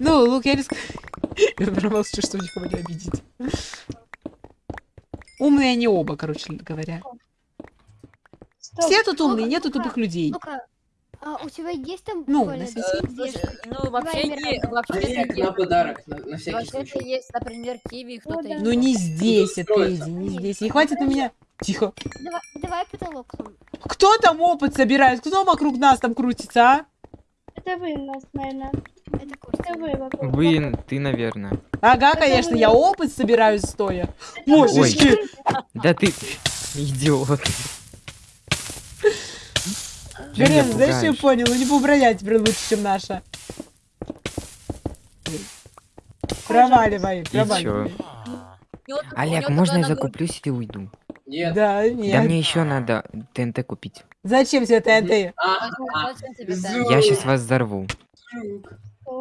Speaker 2: Ну, Лук, я риск... Я промолчу, чтобы никого не обидеть. Умные они оба, короче говоря.
Speaker 3: Стоп.
Speaker 2: Все тут умные, нету тупых людей.
Speaker 4: Ну-ка, а у тебя есть там
Speaker 2: Ну, на
Speaker 6: Э,
Speaker 2: свете.
Speaker 6: Ну, вообще, не, вообще
Speaker 5: Олег, на подарок, на, на всякий
Speaker 6: Вообще-то
Speaker 5: случай.
Speaker 6: есть, например, киви, кто-то
Speaker 3: да.
Speaker 6: из-
Speaker 2: Ну не здесь, это. Эдди, не здесь. И хватит на меня... Тихо.
Speaker 4: Давай, давай потолок. там.
Speaker 2: Кто там опыт собирает? Кто вокруг нас там крутится, а?
Speaker 3: Это вы нас, наверное.
Speaker 4: Это
Speaker 3: Вы,
Speaker 1: ты, наверное.
Speaker 2: Ага, конечно, я опыт собираю стоя. Божечки!
Speaker 1: Да ты идиот. Меня
Speaker 2: знаешь, что я понял? Ну не буброня теперь лучше, чем наша. Проваливай, проваливай.
Speaker 6: У него- у
Speaker 1: Олег,
Speaker 6: него
Speaker 1: можно я закуплюсь и уйду?
Speaker 5: Нет.
Speaker 2: Да,
Speaker 1: Да
Speaker 2: нет.
Speaker 1: мне еще надо ТНТ купить.
Speaker 2: Зачем это ТНТ?
Speaker 5: А, а,
Speaker 6: тебе тайм?
Speaker 1: Я сейчас вас взорву.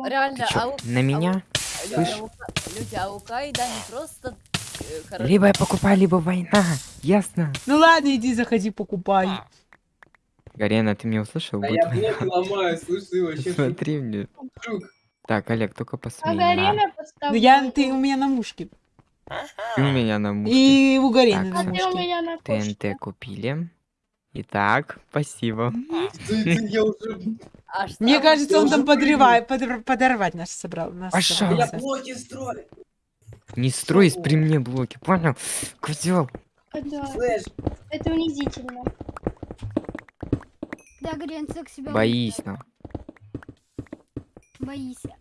Speaker 6: Реально,
Speaker 1: чё,
Speaker 6: а у-
Speaker 1: на меня?
Speaker 6: люди, а Ка- люди, а у Кайда не просто э, хорошо.
Speaker 1: Либо я покупаю, либо война. Ясно?
Speaker 2: Ну ладно, иди, заходи, покупай.
Speaker 1: Гарена, ты меня услышал?
Speaker 5: Да
Speaker 1: Будет
Speaker 5: я
Speaker 1: война.
Speaker 5: блок ломаю, слушай, вообще.
Speaker 1: Смотри мне. Так, Олег, только
Speaker 3: А
Speaker 1: посмей.
Speaker 3: Гарена
Speaker 2: Ну
Speaker 3: подставила.
Speaker 2: я, ты у меня на мушке.
Speaker 1: Ты у меня на мушке.
Speaker 2: И у Гарины
Speaker 1: Так.
Speaker 2: на
Speaker 3: А ты у
Speaker 2: мушке.
Speaker 3: меня на кошке.
Speaker 1: ТНТ купили. Итак, спасибо.
Speaker 6: А?
Speaker 2: Мне кажется, он там подрывает, подор- подорвать нас собрал.
Speaker 5: Я блоки строю.
Speaker 1: Не строй при мне блоки, понял? Козел.
Speaker 3: Это унизительно.
Speaker 4: Да, так себя
Speaker 1: Боись, ну.
Speaker 4: Боишься.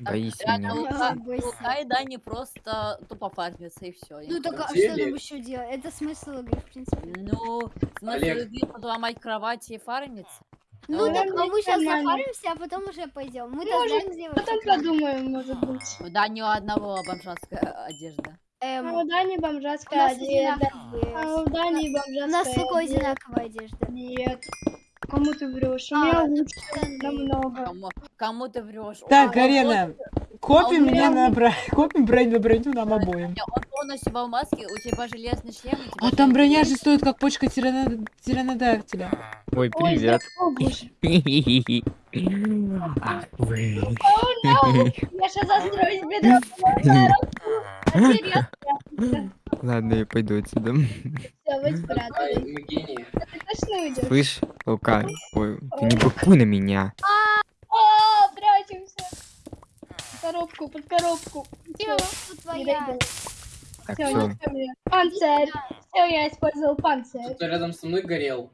Speaker 1: Боись меня.
Speaker 6: у
Speaker 4: Да,
Speaker 6: Ка-
Speaker 4: бойся.
Speaker 6: у Кайда не просто тупо фармится и все.
Speaker 4: Ну так а что нам еще делать? Это смысл игры, в принципе.
Speaker 6: Ну, смысл игры подломать кровати и фармиться.
Speaker 4: Ну
Speaker 6: Ну,
Speaker 4: так, а мы сейчас зафаримся, а потом уже пойдем.
Speaker 3: Может,
Speaker 4: знаем, где
Speaker 3: Потом подумаем, может быть.
Speaker 6: Да, ни у одного бомжатская одежда.
Speaker 4: Эм,
Speaker 3: А у Дани
Speaker 4: у
Speaker 3: бомжатская одежда. А у Дани бомжатская
Speaker 4: У нас
Speaker 3: одежда.
Speaker 4: одинаковая одежда.
Speaker 3: Нет. Кому ты врешь? У
Speaker 4: А,
Speaker 3: меня
Speaker 4: ну,
Speaker 3: лучше намного.
Speaker 6: Кому, кому ты врешь?
Speaker 2: Так, Гарена, копим
Speaker 6: а
Speaker 2: меня на броню, копим броню на броню нам обоим.
Speaker 6: он- Он полностью в маске, у тебя железный шлем. тебя
Speaker 2: А там броня же стоит как почка тирана- тиранодактиля.
Speaker 1: Ой,
Speaker 3: Ой,
Speaker 1: привет.
Speaker 3: о боже.
Speaker 1: Ах вы.
Speaker 3: Я сейчас застрою себе дорогу.
Speaker 1: Ладно, я пойду отсюда.
Speaker 3: Все, точно уйдешь?
Speaker 1: Слышь, Лука, ой, ты не быкуй на меня.
Speaker 3: А, прячемся. Под коробку, под коробку. Не
Speaker 4: твоя.
Speaker 1: Так, все.
Speaker 3: Панцирь. Все, я использовал панцирь.
Speaker 5: Кто-то рядом со мной горел.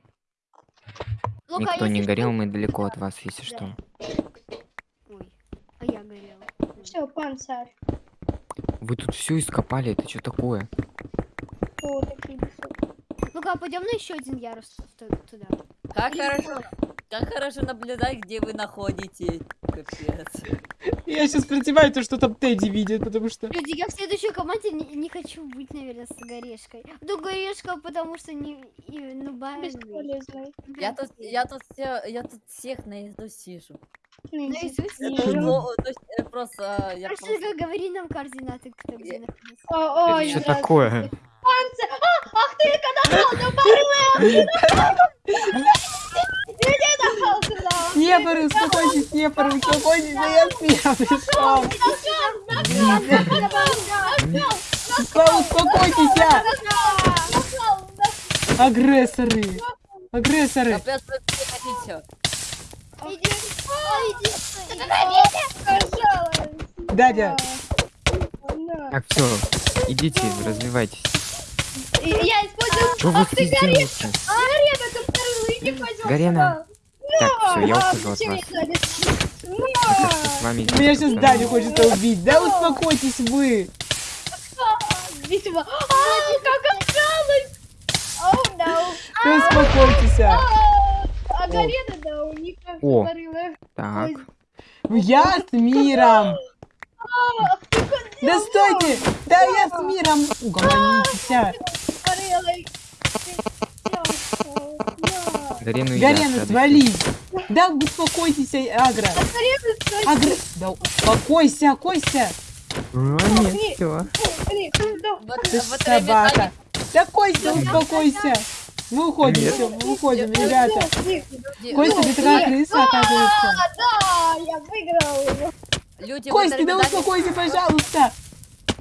Speaker 1: Никто не горел, мы далеко от вас, если что.
Speaker 4: Ой, а я горела.
Speaker 3: Все, панцирь.
Speaker 1: Вы тут все ископали, это что такое?
Speaker 3: О, такие.
Speaker 4: Лука, пойдем на еще один ярус ту- туда.
Speaker 6: Как хорошо, как хорошо наблюдать, где вы находитесь. Капец.
Speaker 2: Я сейчас противаю то, что там Тедди видит, потому что...
Speaker 4: Люди, я в следующей команде не, не хочу быть, наверное, с Горешкой. Ну, Горешка, потому что не... И, ну, бай.
Speaker 6: Я тут, я тут, все, я тут всех наизусть сижу.
Speaker 4: Наизусть?
Speaker 3: Не
Speaker 6: ну, то есть, э, просто, я
Speaker 4: Просто
Speaker 6: просто...
Speaker 4: говори нам координаты, кто где
Speaker 6: Я-
Speaker 4: находится.
Speaker 3: О, ой,
Speaker 1: Что такое?
Speaker 3: Панцирь! А, ах ты, порвы! Иди нахал сюда!
Speaker 2: Снепоры, успокойтесь, снепоры, успокойтесь, да я пришел. Успо- Успокойтесь, я. Агрессоры. Агрессоры.
Speaker 6: Капец,
Speaker 2: Дядя.
Speaker 1: Так, все, идите, развивайтесь.
Speaker 3: Я использую
Speaker 1: Что вы здесь делаете?
Speaker 3: Гарена, ты.
Speaker 1: Так, все, я
Speaker 3: А,
Speaker 1: ухожу от вас. с вами
Speaker 2: Меня сейчас? Даня хочет убить. Да успокойтесь вы.
Speaker 3: Видимо. А, как осталось! Оу.
Speaker 2: Да успокойтесь. а.
Speaker 3: А, А Гарена, да, у них как
Speaker 1: О. Так,
Speaker 2: Я с миром. Да стойте! Да я с миром! Угомонитесь! а.
Speaker 1: Гарену едят,
Speaker 2: Гарена,
Speaker 1: радуйся.
Speaker 2: свали! Да успокойтесь, Агра! Агра! Да успокойся, Костя!
Speaker 1: А, нет.
Speaker 6: Вот,
Speaker 2: Ты собака! Да, успокойся! Мы уходим,
Speaker 1: Нет.
Speaker 2: все, мы уходим, ребята!
Speaker 6: люди,
Speaker 2: Костя, ты такая крыса, оказывается!
Speaker 3: Да, я выиграл.
Speaker 6: люди в
Speaker 2: Костя, да успокойся, пожалуйста!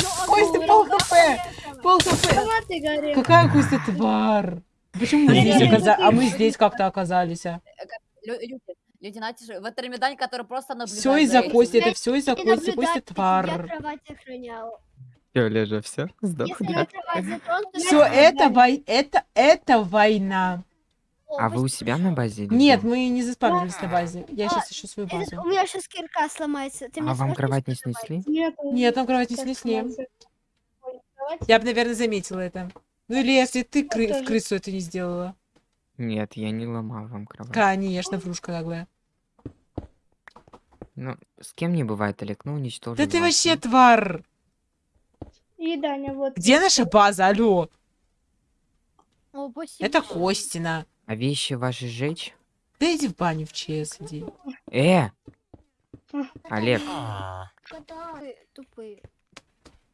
Speaker 3: Ну,
Speaker 2: Костя, пол хп! Пол хп! Какая Костя тварь! Почему мы здесь оказались? А мы здесь как-то оказались, а?
Speaker 6: Лю- люди, люди, знаете же, в Этермидане, который просто наблюдает
Speaker 2: Все из-за. Кости, это все из-за Кости, Костя
Speaker 4: наблюдать, Я
Speaker 2: тварь.
Speaker 4: кровать охраняла.
Speaker 1: Всё, Лежа, все, сдох, да?
Speaker 2: Все, это вой... это, это война.
Speaker 1: А вы у себя на базе?
Speaker 2: Нет, мы не заспавнились на базе. Я сейчас ищу свою базу.
Speaker 4: У меня сейчас кирка сломается.
Speaker 1: А вам кровать не снесли?
Speaker 3: Нет,
Speaker 2: Нет, там кровать не снесли. Я бы, наверное, заметила это. Ну или если ты кры- в крысу это не сделала.
Speaker 1: Нет, я не ломал вам кровать.
Speaker 2: Конечно, врушка наглая.
Speaker 1: Ну, с кем не бывает, Олег, ну уничтожил
Speaker 2: Да ты вообще тварь.
Speaker 3: И Даня, вот.
Speaker 2: Где наша база? Алло.
Speaker 4: О, спасибо.
Speaker 2: Это Костина.
Speaker 1: А вещи ваши сжечь?
Speaker 2: Да иди в баню в ЧС, иди.
Speaker 1: Э! Олег,
Speaker 4: Тупые.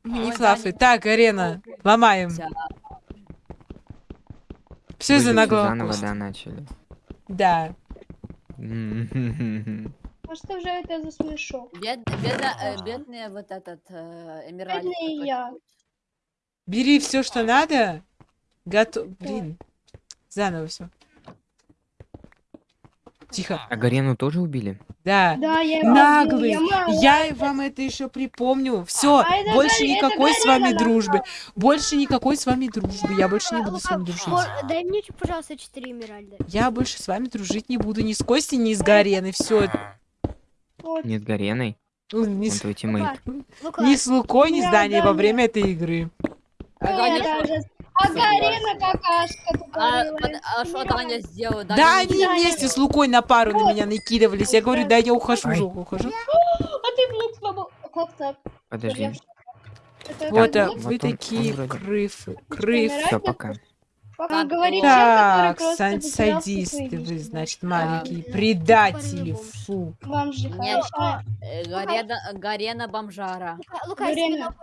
Speaker 2: Не флафы. Так, арена. Ломаем. Все
Speaker 1: же
Speaker 2: наглого
Speaker 1: заново, да, начали.
Speaker 2: Да.
Speaker 3: А что же это за смешок?
Speaker 6: Бед, бедно- э, бедный вот этот э, Эмираль.
Speaker 3: Бедный
Speaker 6: какой-то.
Speaker 3: я.
Speaker 2: Бери все, что надо. Готов. Блин. Заново все. Тихо.
Speaker 1: А Гарену тоже убили?
Speaker 2: Да.
Speaker 3: Да, я его
Speaker 2: Наглый.
Speaker 3: я.
Speaker 2: Я вам это еще припомню. Все,
Speaker 3: А это
Speaker 2: больше
Speaker 3: это
Speaker 2: никакой с
Speaker 3: Галя
Speaker 2: вами дружбы. Больше никакой с вами дружбы. Я больше не буду с вами дружить.
Speaker 4: Дай мне, пожалуйста, 4 emerald а.
Speaker 2: Я больше с вами дружить не буду ни с Костей, ни с Гареной. Все.
Speaker 3: Вот.
Speaker 1: Нет, Гареной?
Speaker 2: Ни
Speaker 1: Он
Speaker 2: с,
Speaker 1: твой teammate.
Speaker 4: Лука,
Speaker 2: ни с Лукой, ни с
Speaker 3: Да,
Speaker 2: Даней
Speaker 3: да,
Speaker 2: во время этой игры.
Speaker 6: А
Speaker 3: Гарена какашка
Speaker 6: А, а что Таня сделала?
Speaker 2: Да,
Speaker 6: Даня
Speaker 2: они
Speaker 6: не
Speaker 2: вместе с. Лукой на пару на меня накидывались. Я говорю, да я ухожу, ухожу.
Speaker 3: А ты блок сломал. Как так?
Speaker 1: Подожди.
Speaker 2: Вот,
Speaker 3: блок?
Speaker 2: вы такие крыфы, крыф.
Speaker 1: Все, пока.
Speaker 3: Пока говорит человек,
Speaker 2: Так,
Speaker 3: просто
Speaker 2: сан- садисты вы, значит, маленькие
Speaker 4: Да.
Speaker 2: предатели,
Speaker 4: Тупорылый
Speaker 2: фу.
Speaker 3: Хорошо.
Speaker 6: Э, Гарена, Гарена бомжара.
Speaker 4: Лука, Лука, я себе
Speaker 3: Гарена.
Speaker 4: новую,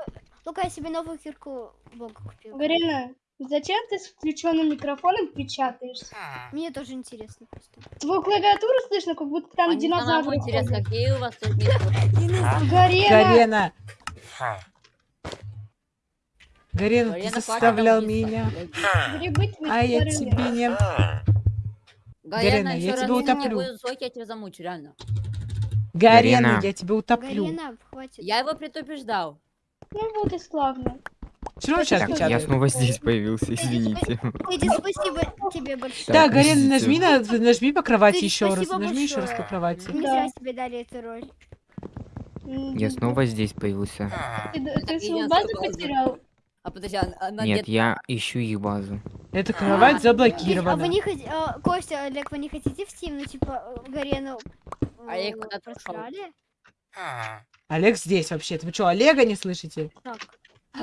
Speaker 4: Лука, я себе новую кирку бога купил.
Speaker 3: Гарена, зачем ты с включенным микрофоном печатаешься?
Speaker 4: Мне тоже интересно просто.
Speaker 3: Твою клавиатуру слышно, как будто там
Speaker 6: самому
Speaker 3: динозавры
Speaker 6: интересно, какие у вас тут?
Speaker 3: Гарена!
Speaker 2: Гарена, Гарена, ты заставлял меня, а я тебе не... Гарена,
Speaker 6: Гарена,
Speaker 2: я тебя утоплю.
Speaker 6: я тебя замучу, реально.
Speaker 2: Гарена, я тебя утоплю.
Speaker 6: Я его предупреждал.
Speaker 3: Ну вот и славно.
Speaker 2: Все равно сейчас
Speaker 1: Так, я снова здесь появился, извините.
Speaker 4: Спасибо тебе большое.
Speaker 2: Гарена,
Speaker 1: подождите.
Speaker 2: нажми, на, нажми по кровати еще раз. Нажми еще раз по кровати.
Speaker 4: Не
Speaker 3: Да.
Speaker 4: зря тебе дали эту роль.
Speaker 1: Я снова здесь появился.
Speaker 3: Ты, свою базу потерял?
Speaker 6: А подожди, а- она
Speaker 1: Нет,
Speaker 6: где-то-
Speaker 1: я ищу их базу.
Speaker 2: Эта кровать
Speaker 4: А вы
Speaker 2: заблокирована.
Speaker 4: не хотите... Костя, Олег, вы не хотите в Steam, ну, типа, Гарену...
Speaker 6: А я
Speaker 4: э,
Speaker 6: куда-то ушел.
Speaker 4: просрали?
Speaker 2: Олег здесь вообще-то. Вы что, Олега не слышите?
Speaker 4: Так.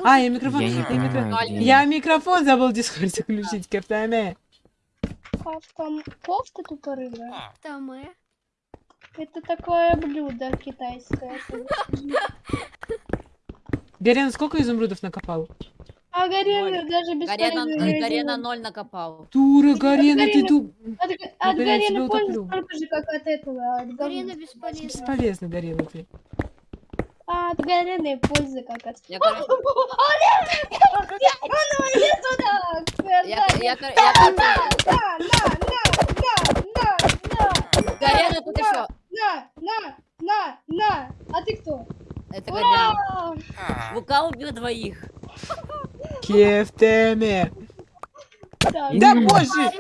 Speaker 2: А, я микрофон...
Speaker 1: Я
Speaker 2: я, микро-
Speaker 1: где
Speaker 2: я микрофон забыл в Дискорде включить, кафтаме.
Speaker 3: Там кофта тупорылая.
Speaker 4: Там мы.
Speaker 3: Это такое блюдо китайское.
Speaker 2: Гарена, сколько изумрудов накопал?
Speaker 3: А Гарена даже без
Speaker 6: Гарена, Гарена ноль накопал.
Speaker 2: Дура, Гарена, ты
Speaker 3: Гарена-
Speaker 2: ду...
Speaker 3: От, от
Speaker 2: Гарена,
Speaker 3: Гарена
Speaker 2: утоплю.
Speaker 3: столько же, как от этого. От
Speaker 4: Гарена бесполезна.
Speaker 2: Бесполезно, Гарена, ты.
Speaker 3: А от Гарены пользы как от...
Speaker 6: Я, короче,
Speaker 3: ну
Speaker 6: я, короче,
Speaker 3: На, на, на, на, на, на,
Speaker 6: Гарена тут еще.
Speaker 3: на, на, на, на. А ты кто?
Speaker 6: Это.
Speaker 3: Ура!
Speaker 6: Лука убил двоих.
Speaker 2: Кефтеме.
Speaker 3: Да,
Speaker 2: Да боже!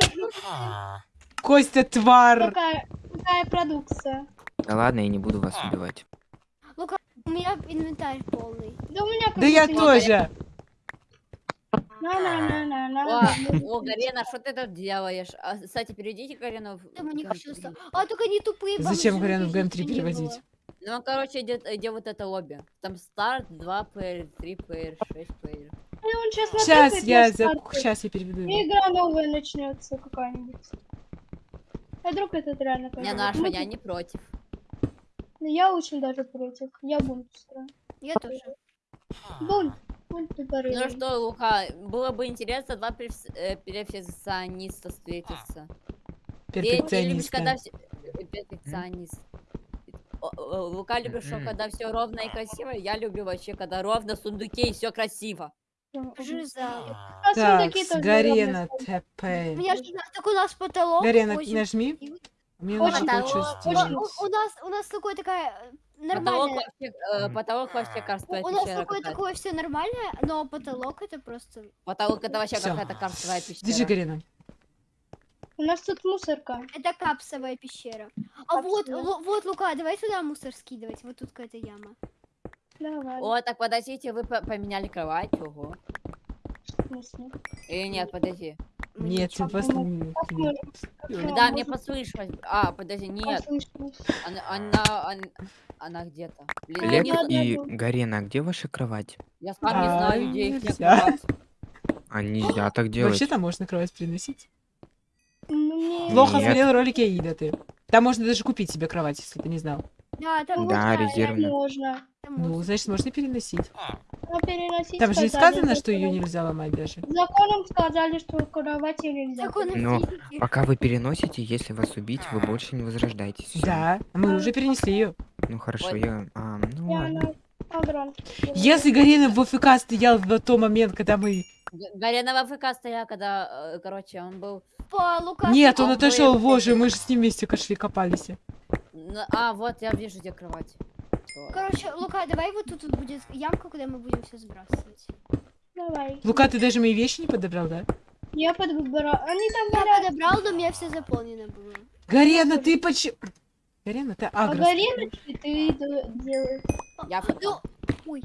Speaker 2: Костя, тварь!
Speaker 3: Какая, продукция?
Speaker 1: Да ладно, я не буду вас убивать.
Speaker 4: У меня инвентарь полный.
Speaker 3: Да у меня
Speaker 2: Да я тоже!
Speaker 6: О, Гарена, что ты тут делаешь? А, кстати, перейдите Гарену в...
Speaker 4: Там у них
Speaker 6: ГМ3.
Speaker 4: еще А, только не тупые
Speaker 2: Зачем Гарену в
Speaker 4: их
Speaker 2: ГМ3
Speaker 4: не было.
Speaker 2: переводить?
Speaker 6: Ну, короче, где, где вот это лобби. Там старт, 2 плеер, 3 плеер, 6 плеер.
Speaker 3: Он сейчас
Speaker 2: Сейчас я, за... сейчас я переведу.
Speaker 3: И игра новая начнется какая-нибудь. А вдруг этот реально
Speaker 6: Не, наша,
Speaker 3: Ну,
Speaker 6: я не против.
Speaker 3: ну, Я очень даже против. Я бунт устрою.
Speaker 4: Я тоже.
Speaker 3: Бунт. Бунт
Speaker 6: Ну что, Лука, было бы интересно два э, перфекциониста встретиться. Ты любишь, когда все... Перфекционист. Лука любит, что
Speaker 1: Мгм.
Speaker 6: когда все ровно и красиво. Я люблю вообще, когда ровно сундуки и все красиво.
Speaker 4: Жиза.
Speaker 2: Так, Гарена ТП.
Speaker 4: Я же так у нас потолок.
Speaker 2: Гарена, нажми. Мне
Speaker 3: Очень
Speaker 2: сделать.
Speaker 4: У, нас у нас такое такая э,
Speaker 6: Потолок
Speaker 4: нормальная.
Speaker 6: вообще, э, потолок вообще карстовая
Speaker 4: У, у нас такое такое все нормальное, но потолок это просто.
Speaker 6: Потолок это вообще какая-то карстовая пещера.
Speaker 2: Держи, Гарена.
Speaker 3: У нас тут мусорка.
Speaker 4: Это капсовая пещера. А вот, вот, Лука, давай сюда мусор скидывать. Вот тут какая-то яма.
Speaker 3: Давай.
Speaker 6: О, так подождите, вы по- поменяли кровать, ого. Или нет, подожди.
Speaker 2: Нет, ты?
Speaker 3: Как
Speaker 2: Да,
Speaker 6: мне послышалось. А, подожди, нет, она, она, она, она где-то.
Speaker 3: Надо
Speaker 1: и. Garena, где ваша кровать?
Speaker 6: я сам не
Speaker 2: А,
Speaker 6: знаю, где их
Speaker 2: нельзя.
Speaker 6: кровать.
Speaker 1: А нельзя так делать.
Speaker 2: Вообще-то можно кровать приносить.
Speaker 3: Ну,
Speaker 2: Плохо
Speaker 1: Нет.
Speaker 2: смотрел ролики Аида ты. Там можно даже купить себе кровать, если ты не знал.
Speaker 4: Да, там
Speaker 1: Да,
Speaker 4: можно,
Speaker 1: резервно.
Speaker 3: Можно.
Speaker 4: там
Speaker 2: Ну, значит, можно переносить.
Speaker 3: Но переносить
Speaker 2: Там же не
Speaker 3: сказали,
Speaker 2: сказано, что ее
Speaker 3: законом-
Speaker 2: нельзя ломать даже.
Speaker 3: Законом сказали, что кровати нельзя.
Speaker 4: Законы
Speaker 1: Но
Speaker 4: физики.
Speaker 1: Пока вы переносите, если вас убить, вы больше не возрождаетесь.
Speaker 2: Да, а мы уже перенесли ее.
Speaker 1: Ну хорошо, я... а, ну
Speaker 3: Я
Speaker 1: ладно.
Speaker 2: Если Гарена в ВФК стоял в тот момент, когда мы...
Speaker 6: Г- Гарена в АФК стоял, когда, э, короче, он был...
Speaker 4: По Лука.
Speaker 2: Нет, он
Speaker 6: а
Speaker 2: отошел,
Speaker 6: мы-
Speaker 2: боже, мы же с ним вместе шли, копались.
Speaker 6: на- А, вот, я вижу, где кровать.
Speaker 4: Короче, Лука, давай вот тут, вот будет ямка, куда мы будем все сбрасывать.
Speaker 3: Давай.
Speaker 2: Лука, ты даже мои вещи не подобрал, да?
Speaker 3: Я подбираю. Они там
Speaker 4: Я подобрал, но у меня все заполнено было.
Speaker 2: Гарена, ты почему... Гарена, ты
Speaker 3: А
Speaker 2: агрос.
Speaker 3: гореночки ты д- делаешь.
Speaker 6: Я АФК.
Speaker 4: Ну, ой,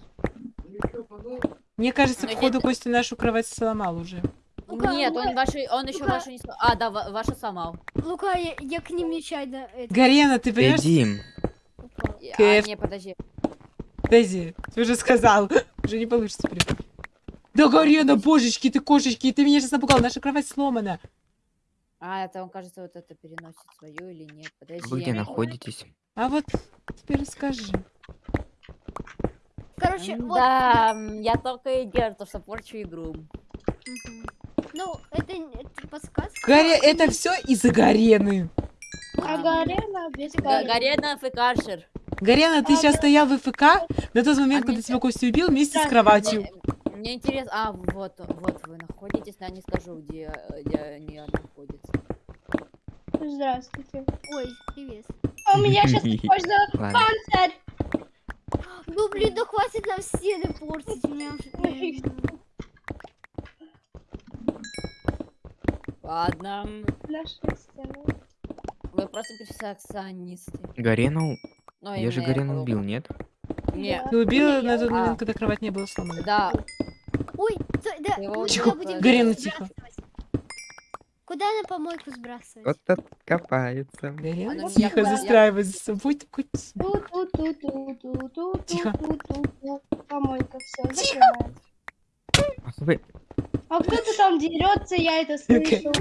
Speaker 2: Мне кажется,
Speaker 6: Ну,
Speaker 2: походу
Speaker 6: это-
Speaker 2: Костя нашу кровать сломал уже.
Speaker 4: Лука,
Speaker 6: Нет,
Speaker 4: Лука,
Speaker 6: он ваши, он еще
Speaker 4: Лука.
Speaker 6: вашу не сломал. А, да, ва- вашу сломал.
Speaker 4: Лука, я, я к ним нечаянно это,
Speaker 2: Гарена, ты понимаешь?
Speaker 6: И- А,
Speaker 2: Кэф.
Speaker 6: не, подожди.
Speaker 2: Дейзи, ты уже сказал. Уже не получится теперь. Да, Гарена, божечки, ты кошечки, ты меня сейчас напугал, наша кровать сломана.
Speaker 6: А, это он, кажется, вот это переносит свою или нет. Подожди.
Speaker 1: Вы где
Speaker 6: я не-
Speaker 1: находитесь?
Speaker 2: А вот теперь расскажи.
Speaker 4: Короче, вот.
Speaker 6: Да, я только и делаю, то, что порчу игру.
Speaker 4: Мгм. Ну, это, это подсказка.
Speaker 2: Гаря,
Speaker 4: но
Speaker 2: это все из-за Гарены.
Speaker 3: А горена без
Speaker 6: Га-
Speaker 3: горена.
Speaker 6: Гарена ФКшер.
Speaker 2: Гарена, ты
Speaker 3: А,
Speaker 2: сейчас
Speaker 3: да.
Speaker 2: стоял в ФК на тот момент,
Speaker 6: А
Speaker 2: когда тебя Костя убил вместе с
Speaker 3: Да,
Speaker 2: кроватью.
Speaker 6: Мне, интересно. А, вот, вот вы находитесь, но я не скажу, где, э, где они находятся.
Speaker 3: Здравствуйте.
Speaker 4: Ой, привет.
Speaker 3: А у меня сейчас можно панцирь.
Speaker 4: Ну, блин, да хватит нам стены портить. меня уже-.
Speaker 6: Ладно.
Speaker 3: Наши стены.
Speaker 6: Вы просто перфекционисты.
Speaker 1: Гарену?
Speaker 6: Ну,
Speaker 1: Я же Гарену убил, нет?
Speaker 6: Не,
Speaker 2: Ты убила на тот
Speaker 6: А.
Speaker 2: момент, когда кровать не была сломана.
Speaker 6: да.
Speaker 4: Ой, стой, да, мы
Speaker 6: Тихо.
Speaker 4: куда будем
Speaker 2: Гарена,
Speaker 4: сбрасывать? Куда на помойку сбрасывать?
Speaker 1: Вот тут копается.
Speaker 2: Гарена,
Speaker 6: Она
Speaker 2: тихо, застраивай за собой такой тихо. Тихо.
Speaker 3: Помойка, все,
Speaker 1: вы,
Speaker 3: А кто-то там дерется, я это слышу.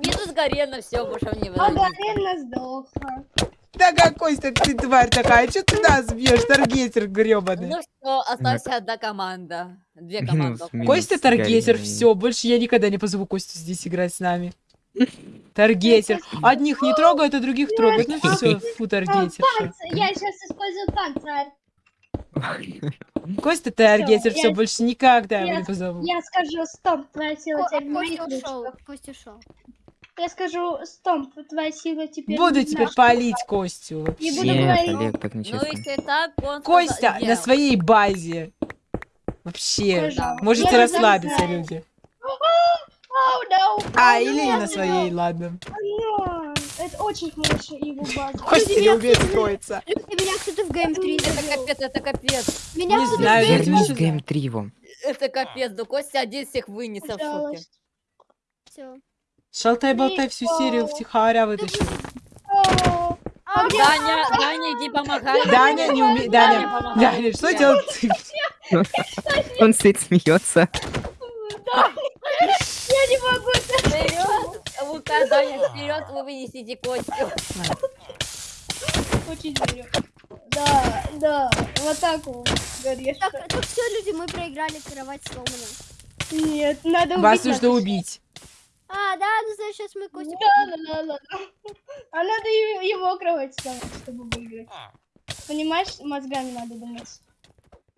Speaker 6: Минус Гарена, все, больше мне
Speaker 3: А горена сдохла.
Speaker 2: Да какой ты, ты тварь такая, что ты нас бьешь, таргетер гребаный?
Speaker 6: Ну все, осталась одна команда. Две команды.
Speaker 2: Костя таргетер, все, больше я никогда не позову Костю здесь играть с нами. Таргетер. Одних не трогают, а других трогают. Ну все, фу, таргетер.
Speaker 3: Я сейчас использую панцирь.
Speaker 2: Костя таргетер,
Speaker 3: Всё,
Speaker 2: все, больше никогда его
Speaker 3: я-
Speaker 2: не позову.
Speaker 3: Я скажу стоп, твоя сила
Speaker 4: Ко-
Speaker 3: теперь в моих
Speaker 4: Костя ушел. Костя ушел.
Speaker 3: Я скажу стоп, твоя сила теперь
Speaker 2: Буду теперь палить Костю.
Speaker 3: Не буду
Speaker 2: вообще.
Speaker 1: Нет,
Speaker 3: говорить.
Speaker 1: Олег, так
Speaker 6: Ну,
Speaker 1: нечестно.
Speaker 6: если так, он
Speaker 2: Костя
Speaker 6: сказал-
Speaker 2: на своей базе. Вообще.
Speaker 3: Пожалуйста.
Speaker 2: Можете
Speaker 3: Я
Speaker 2: расслабиться, люди.
Speaker 3: Oh, no.
Speaker 2: А,
Speaker 3: Oh,
Speaker 2: или не на своей, ладно.
Speaker 3: No. Это очень хорошая его база.
Speaker 2: Костя не умеет строиться.
Speaker 4: Люди, меня кто-то в Game 3
Speaker 6: Это капец, это капец.
Speaker 4: Меня
Speaker 2: Не
Speaker 4: кто-то
Speaker 2: знаю,
Speaker 4: в Game
Speaker 1: 3 его.
Speaker 6: Это капец. Да Костя один всех вынес в шоке.
Speaker 3: Пожалуйста.
Speaker 2: Шалтай-болтай всю серию втихаря вытащил.
Speaker 3: Oh.
Speaker 4: А,
Speaker 6: Даня, Даня, иди помогай.
Speaker 2: Даня не умеет.
Speaker 6: Даня,
Speaker 2: Даня,
Speaker 6: помогай.
Speaker 2: Даня, что делать?
Speaker 1: Он стоит, смеется.
Speaker 3: Я не могу.
Speaker 6: Вперед! Лука, Даня, вперед, вы вынесите Костю.
Speaker 3: Очень верю. Да, да, в атаку. Горешь.
Speaker 4: Так, так все, люди, мы проиграли, кровать сломана.
Speaker 3: Нет, надо убить.
Speaker 2: Вас нужно убить.
Speaker 4: А, да, ну значит, сейчас мы Костю...
Speaker 3: Да, да, да, да. А надо его кровать сломать, чтобы выиграть. Понимаешь, мозгами надо думать.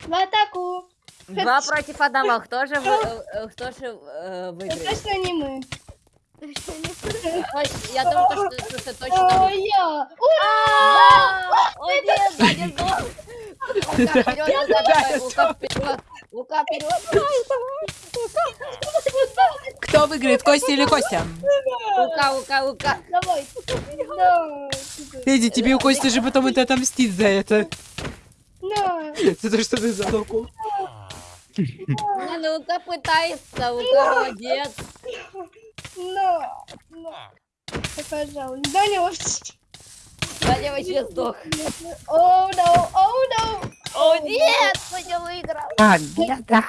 Speaker 3: В атаку.
Speaker 6: Два против одного. Кто же, вы- э, э, кто же э,
Speaker 3: Это
Speaker 6: выиграет?
Speaker 3: точно не мы.
Speaker 6: Я думаю, то, что, что точно
Speaker 3: О,
Speaker 6: вы.
Speaker 3: я.
Speaker 6: А, Лука, вперед.
Speaker 2: Кто выиграет, Костя или Костя?
Speaker 6: Лука, Лука, Лука.
Speaker 3: Давай.
Speaker 2: Эдди, тебе у Кости же потом это отомстит за это. За то, что ты задохнул.
Speaker 6: Ну, ну, Лука пытается, Лука молодец.
Speaker 3: На. На. Да, Пожалуйста. Даня вообще
Speaker 6: сдох.
Speaker 3: Оу, no, оу, no.
Speaker 6: О, нет, Костя выиграл.
Speaker 1: Победа!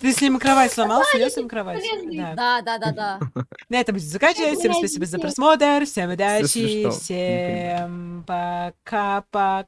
Speaker 2: Ты с ним кровать сломал? Снес им кровать? Да.
Speaker 6: Да, да, да, да.
Speaker 2: На этом будем заканчивать. Всем спасибо за просмотр. Всем удачи. Всем пока-пока.